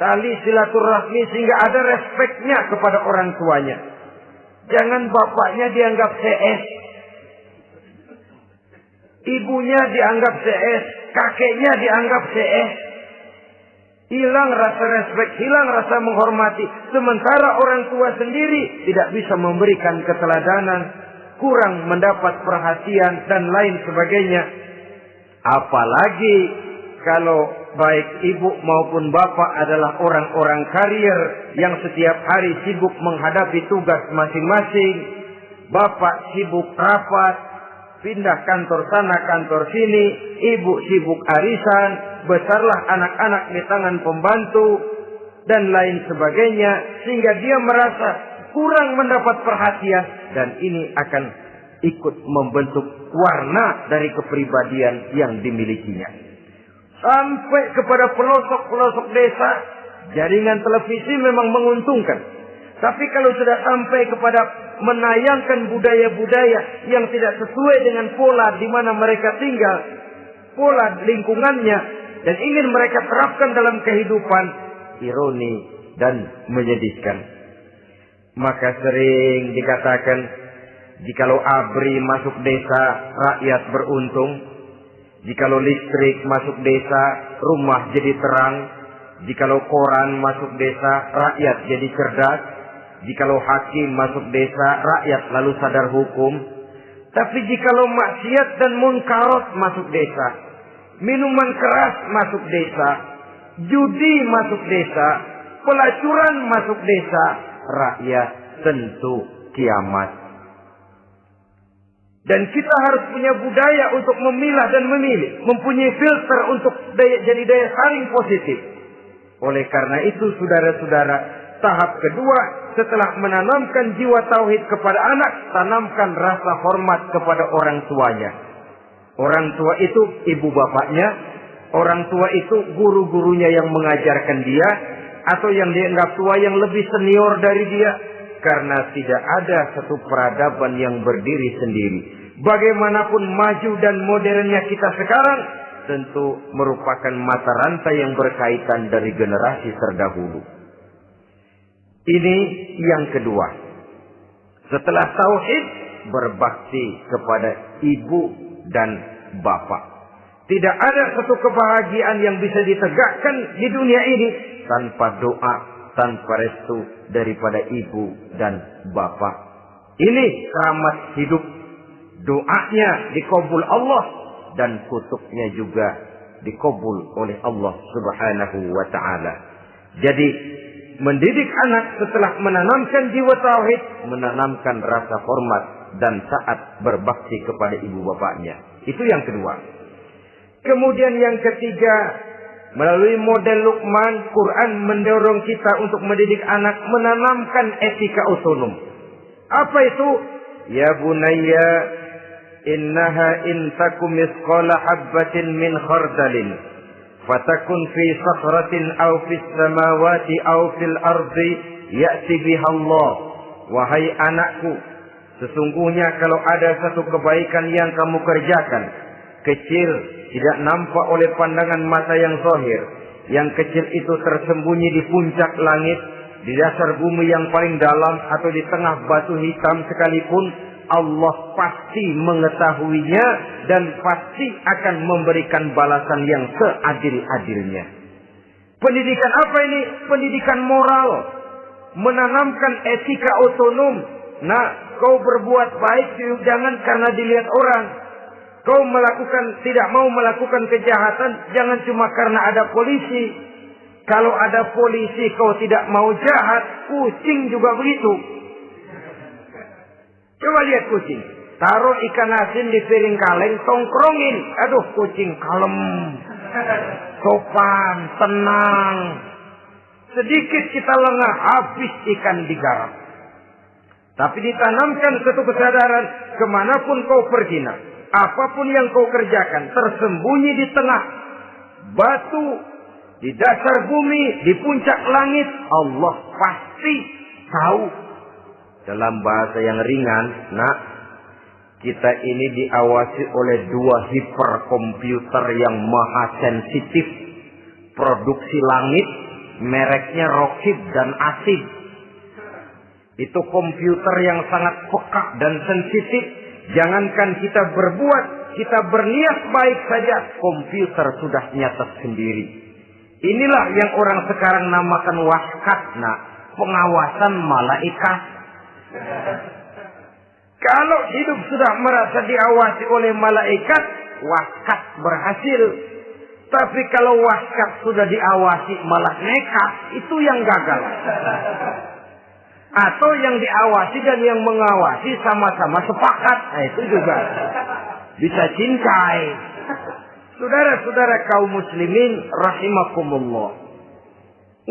Speaker 1: Tali silaturahmi sehingga ada respeknya kepada orang tuanya. Jangan bapaknya dianggap CS. Ibunya dianggap CS. Kakeknya dianggap CS. Hilang rasa respek, hilang rasa menghormati. Sementara orang tua sendiri tidak bisa memberikan keteladanan. Kurang mendapat perhatian dan lain sebagainya. Apalagi kalau baik ibu maupun bapak adalah orang-orang karier yang setiap hari sibuk menghadapi tugas masing-masing. Bapak sibuk rapat, pindah kantor sana kantor sini, ibu sibuk arisan, besarlah anak-anak di tangan pembantu dan lain sebagainya sehingga dia merasa kurang mendapat perhatian dan ini akan ikut membentuk warna dari kepribadian yang dimilikinya. Sampai kepada pelosok-pelosok desa, jaringan televisi memang menguntungkan. Tapi kalau sudah sampai kepada menayangkan budaya-budaya yang tidak sesuai dengan pola di mana mereka tinggal, pola lingkungannya, dan ingin mereka terapkan dalam kehidupan, ironi dan menyedihkan. Maka sering dikatakan, jikalau ABRI masuk desa, rakyat beruntung. Jikalau listrik masuk desa, rumah jadi terang. Jikalau koran masuk desa, rakyat jadi cerdas. Jikalau hakim masuk desa, rakyat lalu sadar hukum. Tapi jikalau maksiat dan munkarot masuk desa, minuman keras masuk desa, judi masuk desa, pelacuran masuk desa, rakyat tentu kiamat. Dan kita harus punya budaya untuk memilah dan memilih. Mempunyai filter untuk daya, jadi daya saring positif. Oleh karena itu saudara-saudara, tahap kedua setelah menanamkan jiwa tauhid kepada anak, tanamkan rasa hormat kepada orang tuanya. Orang tua itu ibu bapaknya, orang tua itu guru-gurunya yang mengajarkan dia, atau yang dianggap tua yang lebih senior dari dia, karena tidak ada satu peradaban yang berdiri sendiri. Bagaimanapun maju dan modernnya kita sekarang, tentu merupakan mata rantai yang berkaitan dari generasi terdahulu. Ini yang kedua. Setelah tauhid, berbakti kepada ibu dan bapak. Tidak ada satu kebahagiaan yang bisa ditegakkan di dunia ini tanpa doa, tanpa restu daripada ibu dan bapak. Ini keramat hidup. Doanya dikabul Allah dan kutubnya juga dikabul oleh Allah Subhanahu wa taala. Jadi mendidik anak setelah menanamkan jiwa tauhid, menanamkan rasa hormat dan saat berbakti kepada ibu bapaknya. Itu yang kedua. Kemudian yang ketiga, melalui model Luqman, Quran mendorong kita untuk mendidik anak menanamkan etika otonom. Apa itu? Ya bunayya innaha in takum misqala habbatin min khardalin fatakun fi sakhratin aw fis samawati aw fil ardi ya'ti biha Allah. Wahai anakku, sesungguhnya kalau ada satu kebaikan yang kamu kerjakan, kecil, tidak nampak oleh pandangan mata yang zahir. Yang kecil itu tersembunyi di puncak langit, di dasar bumi yang paling dalam atau di tengah batu hitam sekalipun, Allah pasti mengetahuinya dan pasti akan memberikan balasan yang seadil-adilnya. Pendidikan apa ini? Pendidikan moral. Menanamkan etika otonom. Nah, kau berbuat baik jangan karena dilihat orang. Kau melakukan tidak mau melakukan kejahatan jangan cuma karena ada polisi. Kalau ada polisi kau tidak mau jahat, kucing juga begitu. Coba lihat kucing. Taruh ikan asin di piring kaleng, tongkrongin. Aduh, kucing kalem. Sopan, tenang. Sedikit kita lengah, habis ikan digarap. Tapi ditanamkan satu kesadaran, ke mana pun kau pergi nak. Apa pun yang kau kerjakan, tersembunyi di tengah batu, di dasar bumi, di puncak langit, Allah pasti tahu. Dalam bahasa yang ringan, nak, Kita ini diawasi oleh dua hiperkomputer yang maha sensitif. Produksi langit, mereknya Rockit dan Asid. Itu komputer yang sangat peka dan sensitif. Jangankan kita berbuat, kita berniat baik saja, komputer sudah nyata sendiri. Inilah yang orang sekarang namakan waskat, nah, pengawasan malaikat. Kalau hidup sudah merasa diawasi oleh malaikat, waskat berhasil. Tapi kalau waskat sudah diawasi malah nekat, itu yang gagal. Atau yang diawasi dan yang mengawasi sama-sama sepakat. Nah, itu juga bisa cintai. Saudara-saudara kaum muslimin rahimakumullah.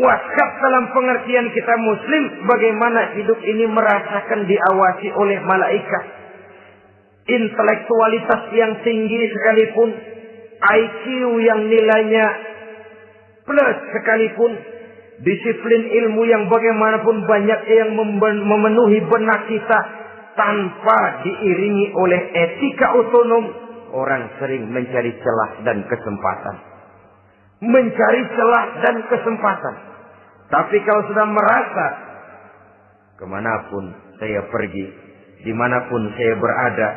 Speaker 1: Waskat dalam pengertian kita muslim bagaimana hidup ini merasakan diawasi oleh malaikat. Intelektualitas yang tinggi sekalipun, IQ yang nilainya plus sekalipun, disiplin ilmu yang bagaimanapun banyak yang memenuhi benak kita tanpa diiringi oleh etika otonom, orang sering mencari celah dan kesempatan. Mencari celah dan kesempatan. Tapi kalau sudah merasa ke mana pun saya pergi, di mana pun saya berada,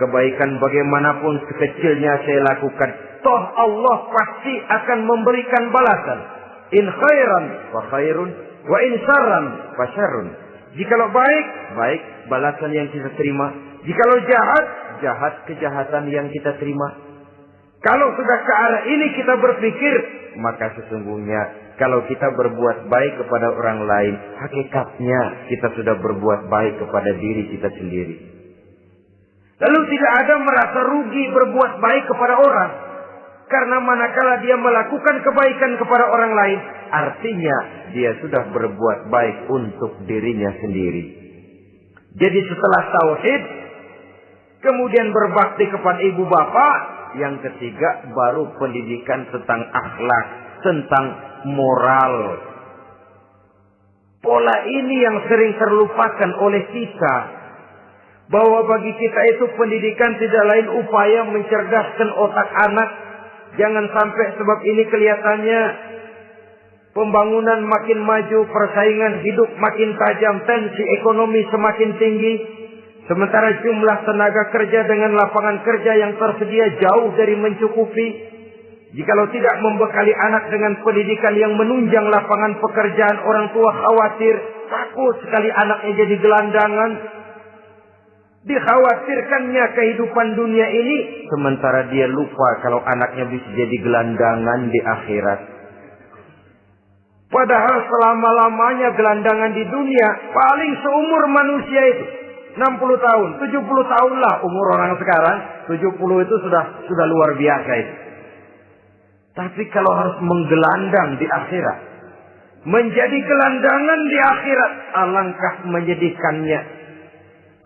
Speaker 1: kebaikan bagaimanapun sekecilnya saya lakukan, toh Allah pasti akan memberikan balasan. In khairan fa khairun wa in syarran fa syarrun. Jikalau baik, baik balasan yang kita terima. Jikalau jahat, jahat kejahatan yang kita terima. Kalau sudah ke arah ini kita berpikir, maka sesungguhnya kalau kita berbuat baik kepada orang lain, hakikatnya kita sudah berbuat baik kepada diri kita sendiri. Lalu tidak ada merasa rugi berbuat baik kepada orang. Karena manakala dia melakukan kebaikan kepada orang lain, artinya dia sudah berbuat baik untuk dirinya sendiri. Jadi setelah tauhid, kemudian berbakti kepada ibu bapak, yang ketiga baru pendidikan tentang akhlak, tentang moral. Pola ini yang sering terlupakan oleh kita. Bahwa bagi kita itu pendidikan tidak lain upaya mencerdaskan otak anak. Jangan sampai sebab ini kelihatannya pembangunan makin maju, persaingan hidup makin tajam, tensi ekonomi semakin tinggi. Sementara jumlah tenaga kerja dengan lapangan kerja yang tersedia jauh dari mencukupi. Jikalau tidak membekali anak dengan pendidikan yang menunjang lapangan pekerjaan, orang tua khawatir, takut sekali anaknya jadi gelandangan. Dikhawatirkannya kehidupan dunia ini, sementara dia lupa kalau anaknya bisa jadi gelandangan di akhirat. Padahal selama-lamanya gelandangan di dunia, paling seumur manusia itu. 60 tahun, 70 tahun lah umur orang sekarang. 70 itu sudah sudah luar biasa itu. Tapi kalau harus menggelandang di akhirat. Menjadi gelandangan di akhirat. Alangkah menyedihkannya.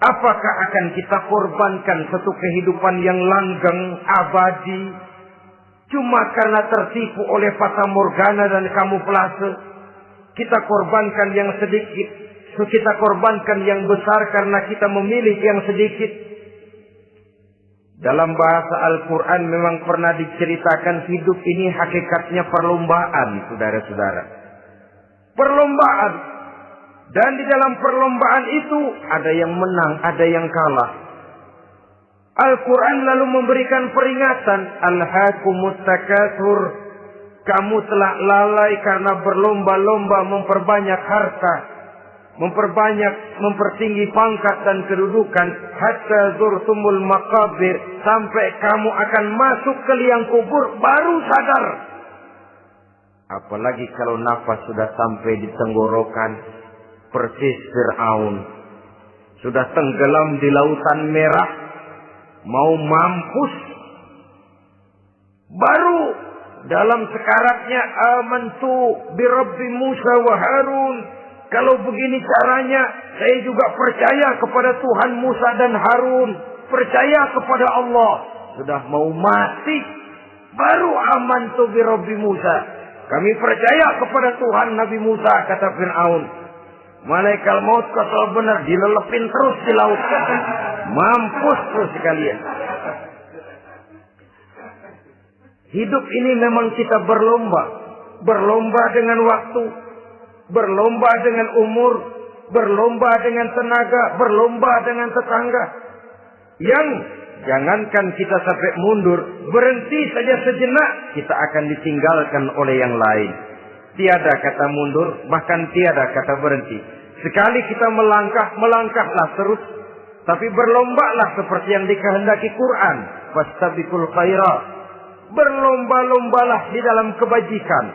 Speaker 1: Apakah akan kita korbankan satu kehidupan yang langgeng, abadi. Cuma karena tertipu oleh fata morgana dan kamuflase. Kita korbankan yang sedikit. Kita korbankan yang besar karena kita memilih yang sedikit. Dalam bahasa Al-Quran memang pernah diceritakan hidup ini hakikatnya perlombaan, saudara-saudara. Perlombaan. Dan di dalam perlombaan itu ada yang menang, ada yang kalah. Al-Quran lalu memberikan peringatan. Al-Hakumut Takathur. Kamu telah lalai karena berlomba-lomba memperbanyak harta memperbanyak, mempertinggi pangkat dan kedudukan hatta zurtumul makabir sampai kamu akan masuk ke liang kubur baru sadar. Apalagi kalau nafas sudah sampai di tenggorokan persis Fir'aun. Sudah tenggelam di lautan merah. Mau mampus. Baru dalam sekaratnya amantu birabbi Musa wa Harun kalau begini caranya, saya juga percaya kepada Tuhan Musa dan Harun. Percaya kepada Allah. Sudah mau mati. Baru aman tu Robbi Musa. Kami percaya kepada Tuhan Nabi Musa, kata Fir'aun. Malaikat maut kalau benar dilelepin terus di laut. Mampus terus sekalian. Hidup ini memang kita berlomba. Berlomba dengan waktu. Berlomba dengan umur. Berlomba dengan tenaga. Berlomba dengan tetangga. Yang jangankan kita sampai mundur. Berhenti saja sejenak. Kita akan ditinggalkan oleh yang lain. Tiada kata mundur. Bahkan tiada kata berhenti. Sekali kita melangkah, melangkahlah terus. Tapi berlombalah seperti yang dikehendaki Quran. Fastabikul khairat berlomba-lombalah di dalam kebajikan.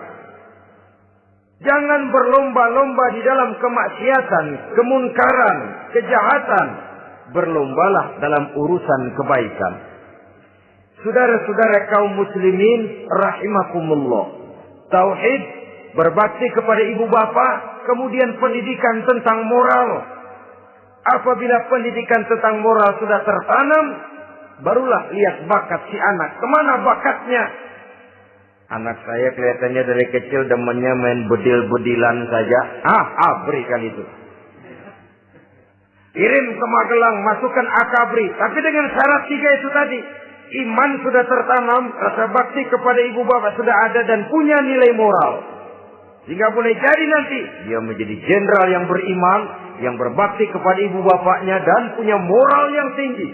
Speaker 1: Jangan berlomba-lomba di dalam kemaksiatan, kemunkaran, kejahatan. Berlombalah dalam urusan kebaikan. Saudara-saudara kaum muslimin rahimakumullah. Tauhid berbakti kepada ibu bapa, kemudian pendidikan tentang moral. Apabila pendidikan tentang moral sudah tertanam, Barulah lihat bakat si anak. Ke mana bakatnya? Anak saya kelihatannya dari kecil demennya main bedil-bedilan saja. Ah, ah, berikan itu. Kirim ke Magelang, masukkan akabri. Tapi dengan syarat tiga itu tadi. Iman sudah tertanam, rasa bakti kepada ibu bapak sudah ada dan punya nilai moral. Sehingga boleh jadi nanti dia menjadi jenderal yang beriman, yang berbakti kepada ibu bapaknya dan punya moral yang tinggi.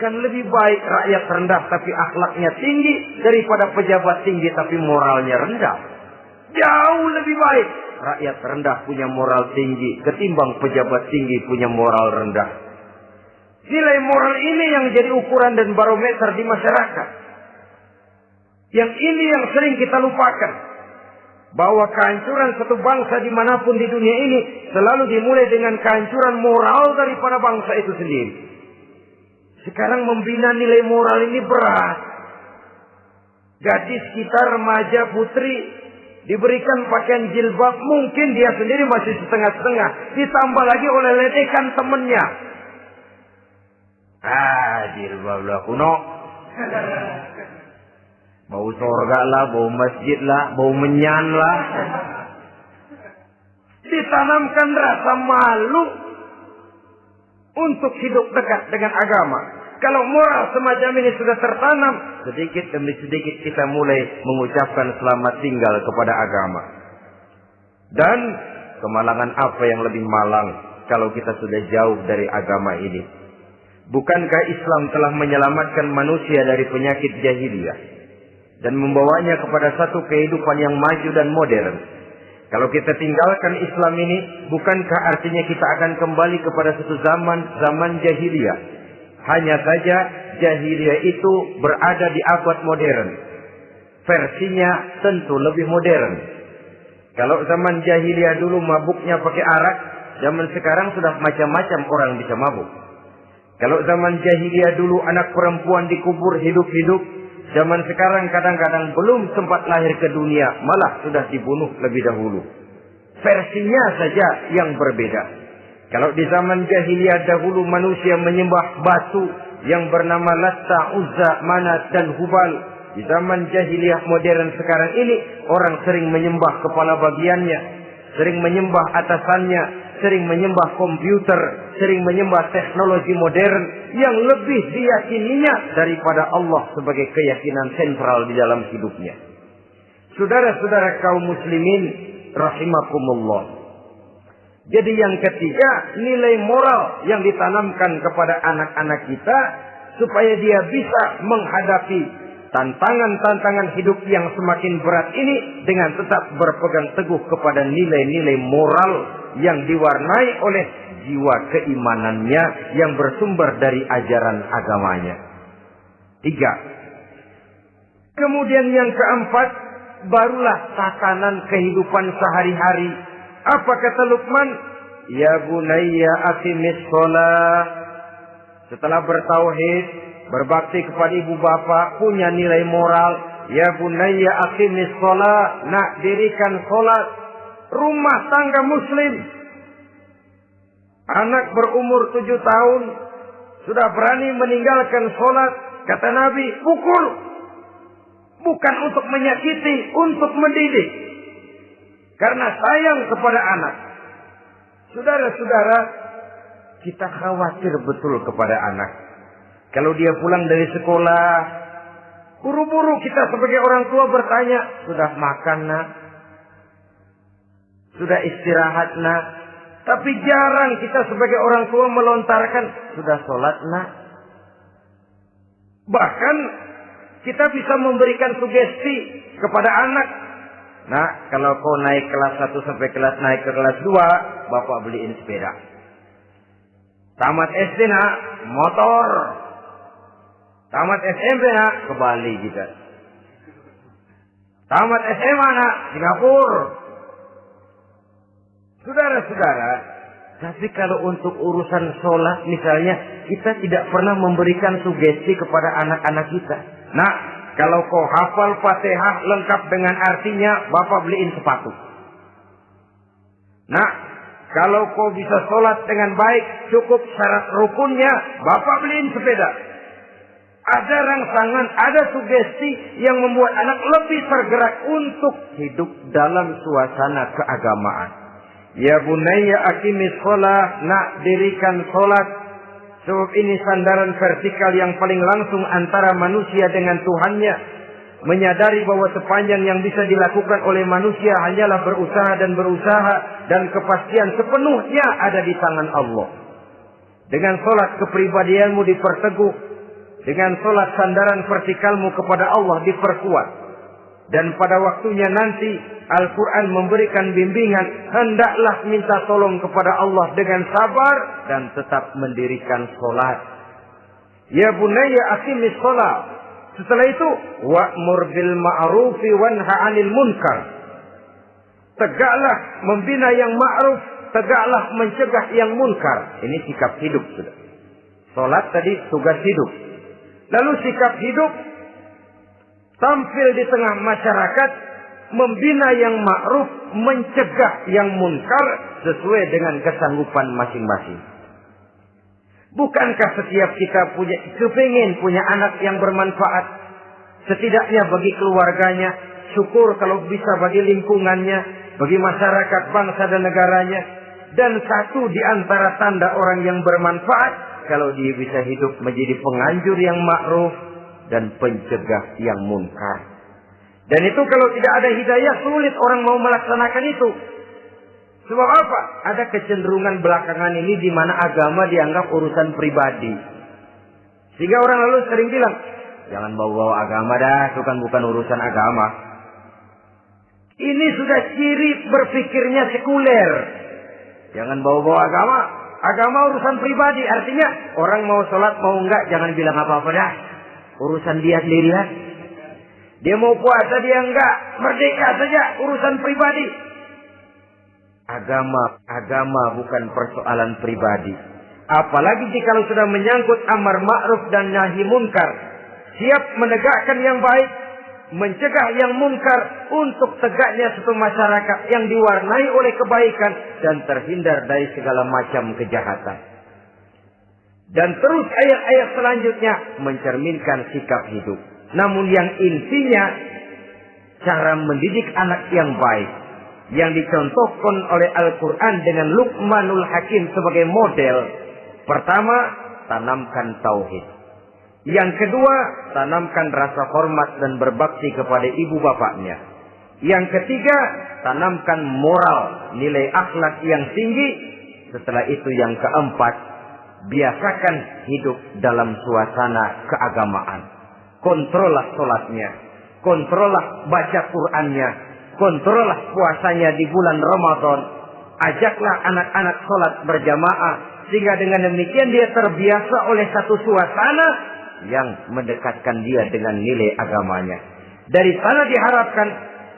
Speaker 1: Kan lebih baik rakyat rendah tapi akhlaknya tinggi daripada pejabat tinggi tapi moralnya rendah. Jauh lebih baik rakyat rendah punya moral tinggi ketimbang pejabat tinggi punya moral rendah. Nilai moral ini yang jadi ukuran dan barometer di masyarakat. Yang ini yang sering kita lupakan. Bahwa kehancuran satu bangsa di mana pun di dunia ini selalu dimulai dengan kehancuran moral daripada bangsa itu sendiri. Sekarang membina nilai moral ini berat. Gadis kita remaja putri diberikan pakaian jilbab mungkin dia sendiri masih setengah-setengah ditambah lagi oleh ledekan temennya ah jilbab lah kuno bau sorga lah bau masjid lah bau menyan lah ditanamkan rasa malu untuk hidup dekat dengan agama kalau moral semacam ini sudah tertanam, sedikit demi sedikit kita mulai mengucapkan selamat tinggal kepada agama. Dan kemalangan apa yang lebih malang kalau kita sudah jauh dari agama ini? Bukankah Islam telah menyelamatkan manusia dari penyakit jahiliyah dan membawanya kepada satu kehidupan yang maju dan modern? Kalau kita tinggalkan Islam ini, bukankah artinya kita akan kembali kepada satu zaman zaman jahiliyah hanya saja jahiliyah itu berada di abad modern. Versinya tentu lebih modern. Kalau zaman jahiliyah dulu mabuknya pakai arak, zaman sekarang sudah macam-macam orang bisa mabuk. Kalau zaman jahiliyah dulu anak perempuan dikubur hidup-hidup, zaman sekarang kadang-kadang belum sempat lahir ke dunia, malah sudah dibunuh lebih dahulu. Versinya saja yang berbeda. Kalau di zaman jahiliyah dahulu manusia menyembah batu yang bernama Latta, Uzza, Manat dan Hubal. Di zaman jahiliyah modern sekarang ini orang sering menyembah kepala bagiannya, sering menyembah atasannya, sering menyembah komputer, sering menyembah teknologi modern yang lebih diyakininya daripada Allah sebagai keyakinan sentral di dalam hidupnya. Saudara-saudara kaum muslimin rahimakumullah. Jadi yang ketiga, nilai moral yang ditanamkan kepada anak-anak kita supaya dia bisa menghadapi tantangan-tantangan hidup yang semakin berat ini dengan tetap berpegang teguh kepada nilai-nilai moral yang diwarnai oleh jiwa keimanannya yang bersumber dari ajaran agamanya. Tiga. Kemudian yang keempat, barulah tatanan kehidupan sehari-hari apa kata Luqman? Ya bunayya aqimis sholat. Setelah bertauhid, berbakti kepada ibu bapa, punya nilai moral. Ya bunayya aqimis sholat. Nak dirikan sholat. Rumah tangga muslim. Anak berumur tujuh tahun. Sudah berani meninggalkan sholat. Kata Nabi, pukul. Bukan untuk menyakiti, untuk mendidik. Karena sayang kepada anak. Saudara-saudara, kita khawatir betul kepada anak. Kalau dia pulang dari sekolah, buru-buru kita sebagai orang tua bertanya, sudah makan nak? Sudah istirahat nak? Tapi jarang kita sebagai orang tua melontarkan, sudah sholat nak? Bahkan kita bisa memberikan sugesti kepada anak. Nah, kalau kau naik kelas 1 sampai kelas naik ke kelas 2, Bapak beliin sepeda. Tamat SD nak, motor. Tamat SMP nak, ke Bali juga. Tamat SMA nak, Singapura. Saudara-saudara, tapi kalau untuk urusan sholat misalnya, kita tidak pernah memberikan sugesti kepada anak-anak kita. Nah, kalau kau hafal fatihah lengkap dengan artinya, bapak beliin sepatu. Nah, kalau kau bisa sholat dengan baik, cukup syarat rukunnya, bapak beliin sepeda. Ada rangsangan, ada sugesti yang membuat anak lebih tergerak untuk hidup dalam suasana keagamaan. Ya bunaya akimis sholat, nak dirikan sholat. Sebab ini sandaran vertikal yang paling langsung antara manusia dengan Tuhannya. Menyadari bahwa sepanjang yang bisa dilakukan oleh manusia hanyalah berusaha dan berusaha. Dan kepastian sepenuhnya ada di tangan Allah. Dengan sholat kepribadianmu diperteguh. Dengan sholat sandaran vertikalmu kepada Allah diperkuat. Dan pada waktunya nanti Al-Quran memberikan bimbingan. Hendaklah minta tolong kepada Allah dengan sabar. Dan tetap mendirikan sholat. Ya bunaya akimis sholat. Setelah itu. Wa'mur bil ma'rufi wanha anil munkar. Tegaklah membina yang ma'ruf. Tegaklah mencegah yang munkar. Ini sikap hidup. Sudah. Sholat tadi tugas hidup. Lalu sikap hidup tampil di tengah masyarakat membina yang ma'ruf, mencegah yang munkar sesuai dengan kesanggupan masing-masing. Bukankah setiap kita punya kepingin punya anak yang bermanfaat? Setidaknya bagi keluarganya, syukur kalau bisa bagi lingkungannya, bagi masyarakat, bangsa dan negaranya. Dan satu di antara tanda orang yang bermanfaat, kalau dia bisa hidup menjadi penganjur yang ma'ruf dan pencegah yang munkar. Dan itu kalau tidak ada hidayah sulit orang mau melaksanakan itu. Sebab apa? Ada kecenderungan belakangan ini di mana agama dianggap urusan pribadi. Sehingga orang lalu sering bilang, jangan bawa-bawa agama dah, itu kan bukan urusan agama. Ini sudah ciri berpikirnya sekuler. Jangan bawa-bawa agama. Agama urusan pribadi. Artinya orang mau sholat mau enggak jangan bilang apa-apa dah. Urusan dia sendiri lah. Dia mau puasa dia enggak. Merdeka saja urusan pribadi. Agama, agama bukan persoalan pribadi. Apalagi jika sudah menyangkut amar ma'ruf dan nahi munkar. Siap menegakkan yang baik, mencegah yang munkar untuk tegaknya satu masyarakat yang diwarnai oleh kebaikan dan terhindar dari segala macam kejahatan. Dan terus ayat-ayat selanjutnya mencerminkan sikap hidup. Namun yang intinya cara mendidik anak yang baik yang dicontohkan oleh Al-Quran dengan Luqmanul Hakim sebagai model. Pertama, tanamkan tauhid. Yang kedua, tanamkan rasa hormat dan berbakti kepada ibu bapaknya. Yang ketiga, tanamkan moral, nilai akhlak yang tinggi. Setelah itu yang keempat, biasakan hidup dalam suasana keagamaan. Kontrollah sholatnya. Kontrollah baca Qur'annya. Kontrollah puasanya di bulan Ramadan. Ajaklah anak-anak sholat berjamaah. Sehingga dengan demikian dia terbiasa oleh satu suasana yang mendekatkan dia dengan nilai agamanya. Dari sana diharapkan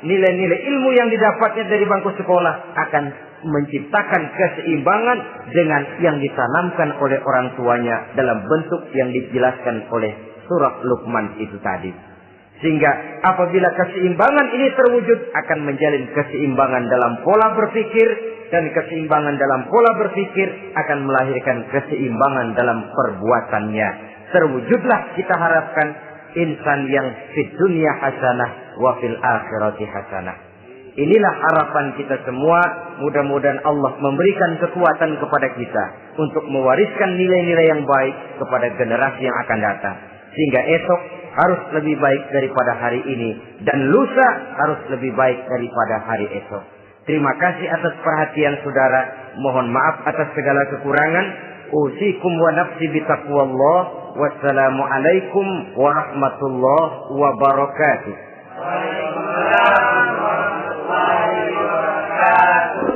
Speaker 1: nilai-nilai ilmu yang didapatnya dari bangku sekolah akan menciptakan keseimbangan dengan yang ditanamkan oleh orang tuanya dalam bentuk yang dijelaskan oleh surat Luqman itu tadi. Sehingga apabila keseimbangan ini terwujud akan menjalin keseimbangan dalam pola berpikir dan keseimbangan dalam pola berpikir akan melahirkan keseimbangan dalam perbuatannya. Terwujudlah kita harapkan insan yang di dunia hasanah wa fil akhirati hasanah. Inilah harapan kita semua. Mudah-mudahan Allah memberikan kekuatan kepada kita untuk mewariskan nilai-nilai yang baik kepada generasi yang akan datang. Sehingga esok harus lebih baik daripada hari ini dan lusa harus lebih baik daripada hari esok. Terima kasih atas perhatian saudara. Mohon maaf atas segala kekurangan. Usikum wa nafsi bitaqwallah. والسلام عليكم ورحمة الله وبركاته. وعليكم السلام ورحمة الله وبركاته.